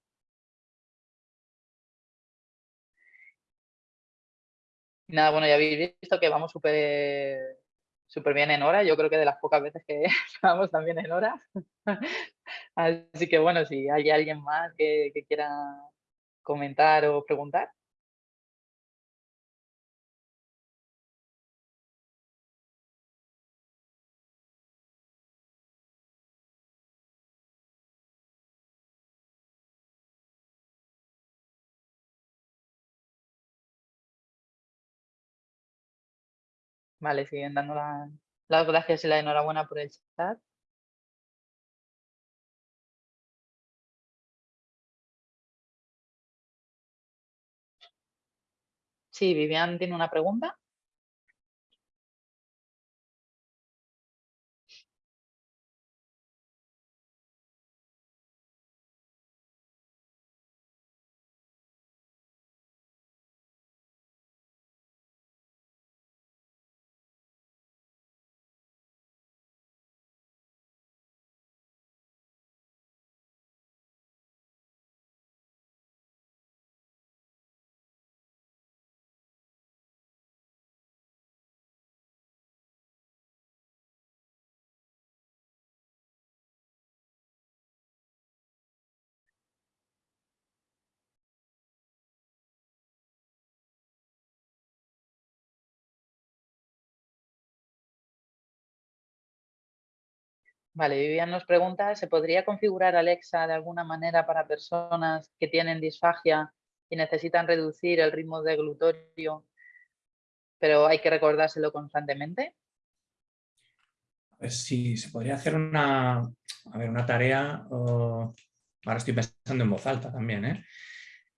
nada, bueno, ya habéis visto que vamos súper súper bien en hora. Yo creo que de las pocas veces que vamos también en hora. Así que bueno, si hay alguien más que, quiera comentar o preguntar. Vale, siguen dando las gracias y la enhorabuena por el chat. Sí, Vivian tiene una pregunta. Vale, Vivian nos pregunta, ¿se podría configurar Alexa de alguna manera para personas que tienen disfagia y necesitan reducir el ritmo de glutorio, pero hay que recordárselo constantemente? Pues sí, se podría hacer una, a ver, una tarea, ahora estoy pensando en voz alta también, ¿eh?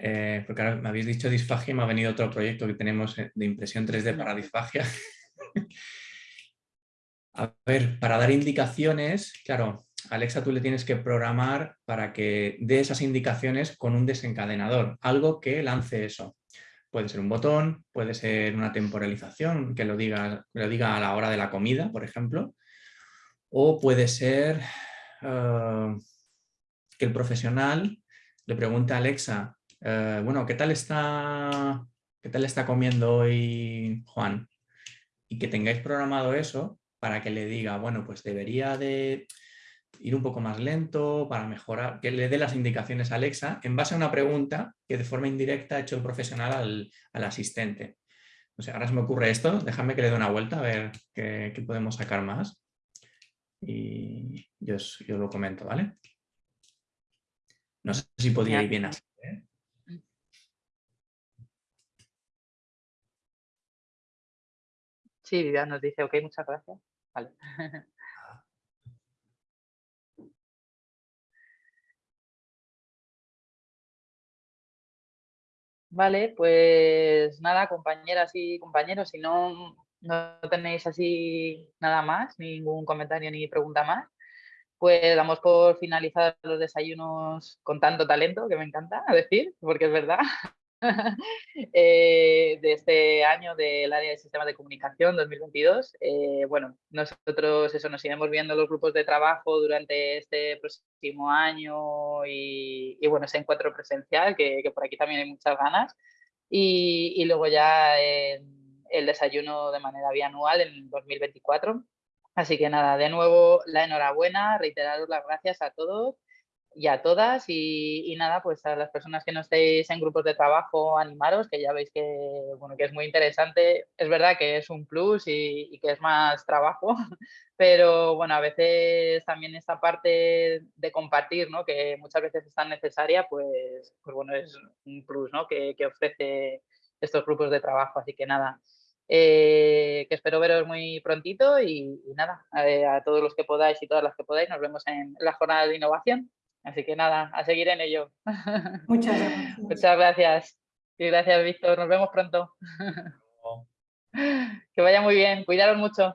Eh, porque ahora me habéis dicho disfagia y me ha venido otro proyecto que tenemos eh, de impresión 3D para disfagia. A ver, para dar indicaciones, claro, Alexa tú le tienes que programar para que dé esas indicaciones con un desencadenador, algo que lance eso. Puede ser un botón, puede ser una temporalización que lo diga, lo diga a la hora de la comida, por ejemplo, o puede ser eh, que el profesional le pregunte a Alexa, eh, bueno, ¿qué tal, está, ¿qué tal está comiendo hoy Juan? Y que tengáis programado eso para que le diga, bueno, pues debería de ir un poco más lento para mejorar, que le dé las indicaciones a Alexa en base a una pregunta que de forma indirecta ha hecho el profesional al, asistente. O sea, ahora se me ocurre esto, déjame que le dé una vuelta a ver qué, podemos sacar más. Y yo yo lo comento, ¿vale? No sé si podría ir bien así. ¿eh? Sí, Vivian nos dice, ok, muchas gracias. Vale. Vale, pues nada, compañeras y compañeros, si no, no tenéis así nada más, ningún comentario ni pregunta más, pues damos por finalizar los desayunos con tanto talento, que me encanta decir, porque es verdad. Eh, de este año del área de sistemas de comunicación 2022. Eh, bueno, nosotros eso nos iremos viendo los grupos de trabajo durante este próximo año y, bueno, ese encuentro presencial, que, por aquí también hay muchas ganas. Y, luego ya el desayuno de manera bianual en 2024. Así que nada, de nuevo la enhorabuena, reiteraros las gracias a todos y a todas y, nada, pues a las personas que no estéis en grupos de trabajo, animaros, que ya veis que, bueno, que es muy interesante. Es verdad que es un plus y, que es más trabajo, pero bueno, a veces también esta parte de compartir, ¿no? que muchas veces es tan necesaria, pues, pues bueno, es un plus ¿no? que, que ofrece estos grupos de trabajo. Así que nada, eh, que espero veros muy prontito y, nada, eh, a todos los que podáis y todas las que podáis, nos vemos en la jornada de innovación. Así que nada, a seguir en ello. Muchas gracias. Muchas gracias. Y gracias, Víctor. Nos vemos pronto. que vaya muy bien. Cuidaros mucho.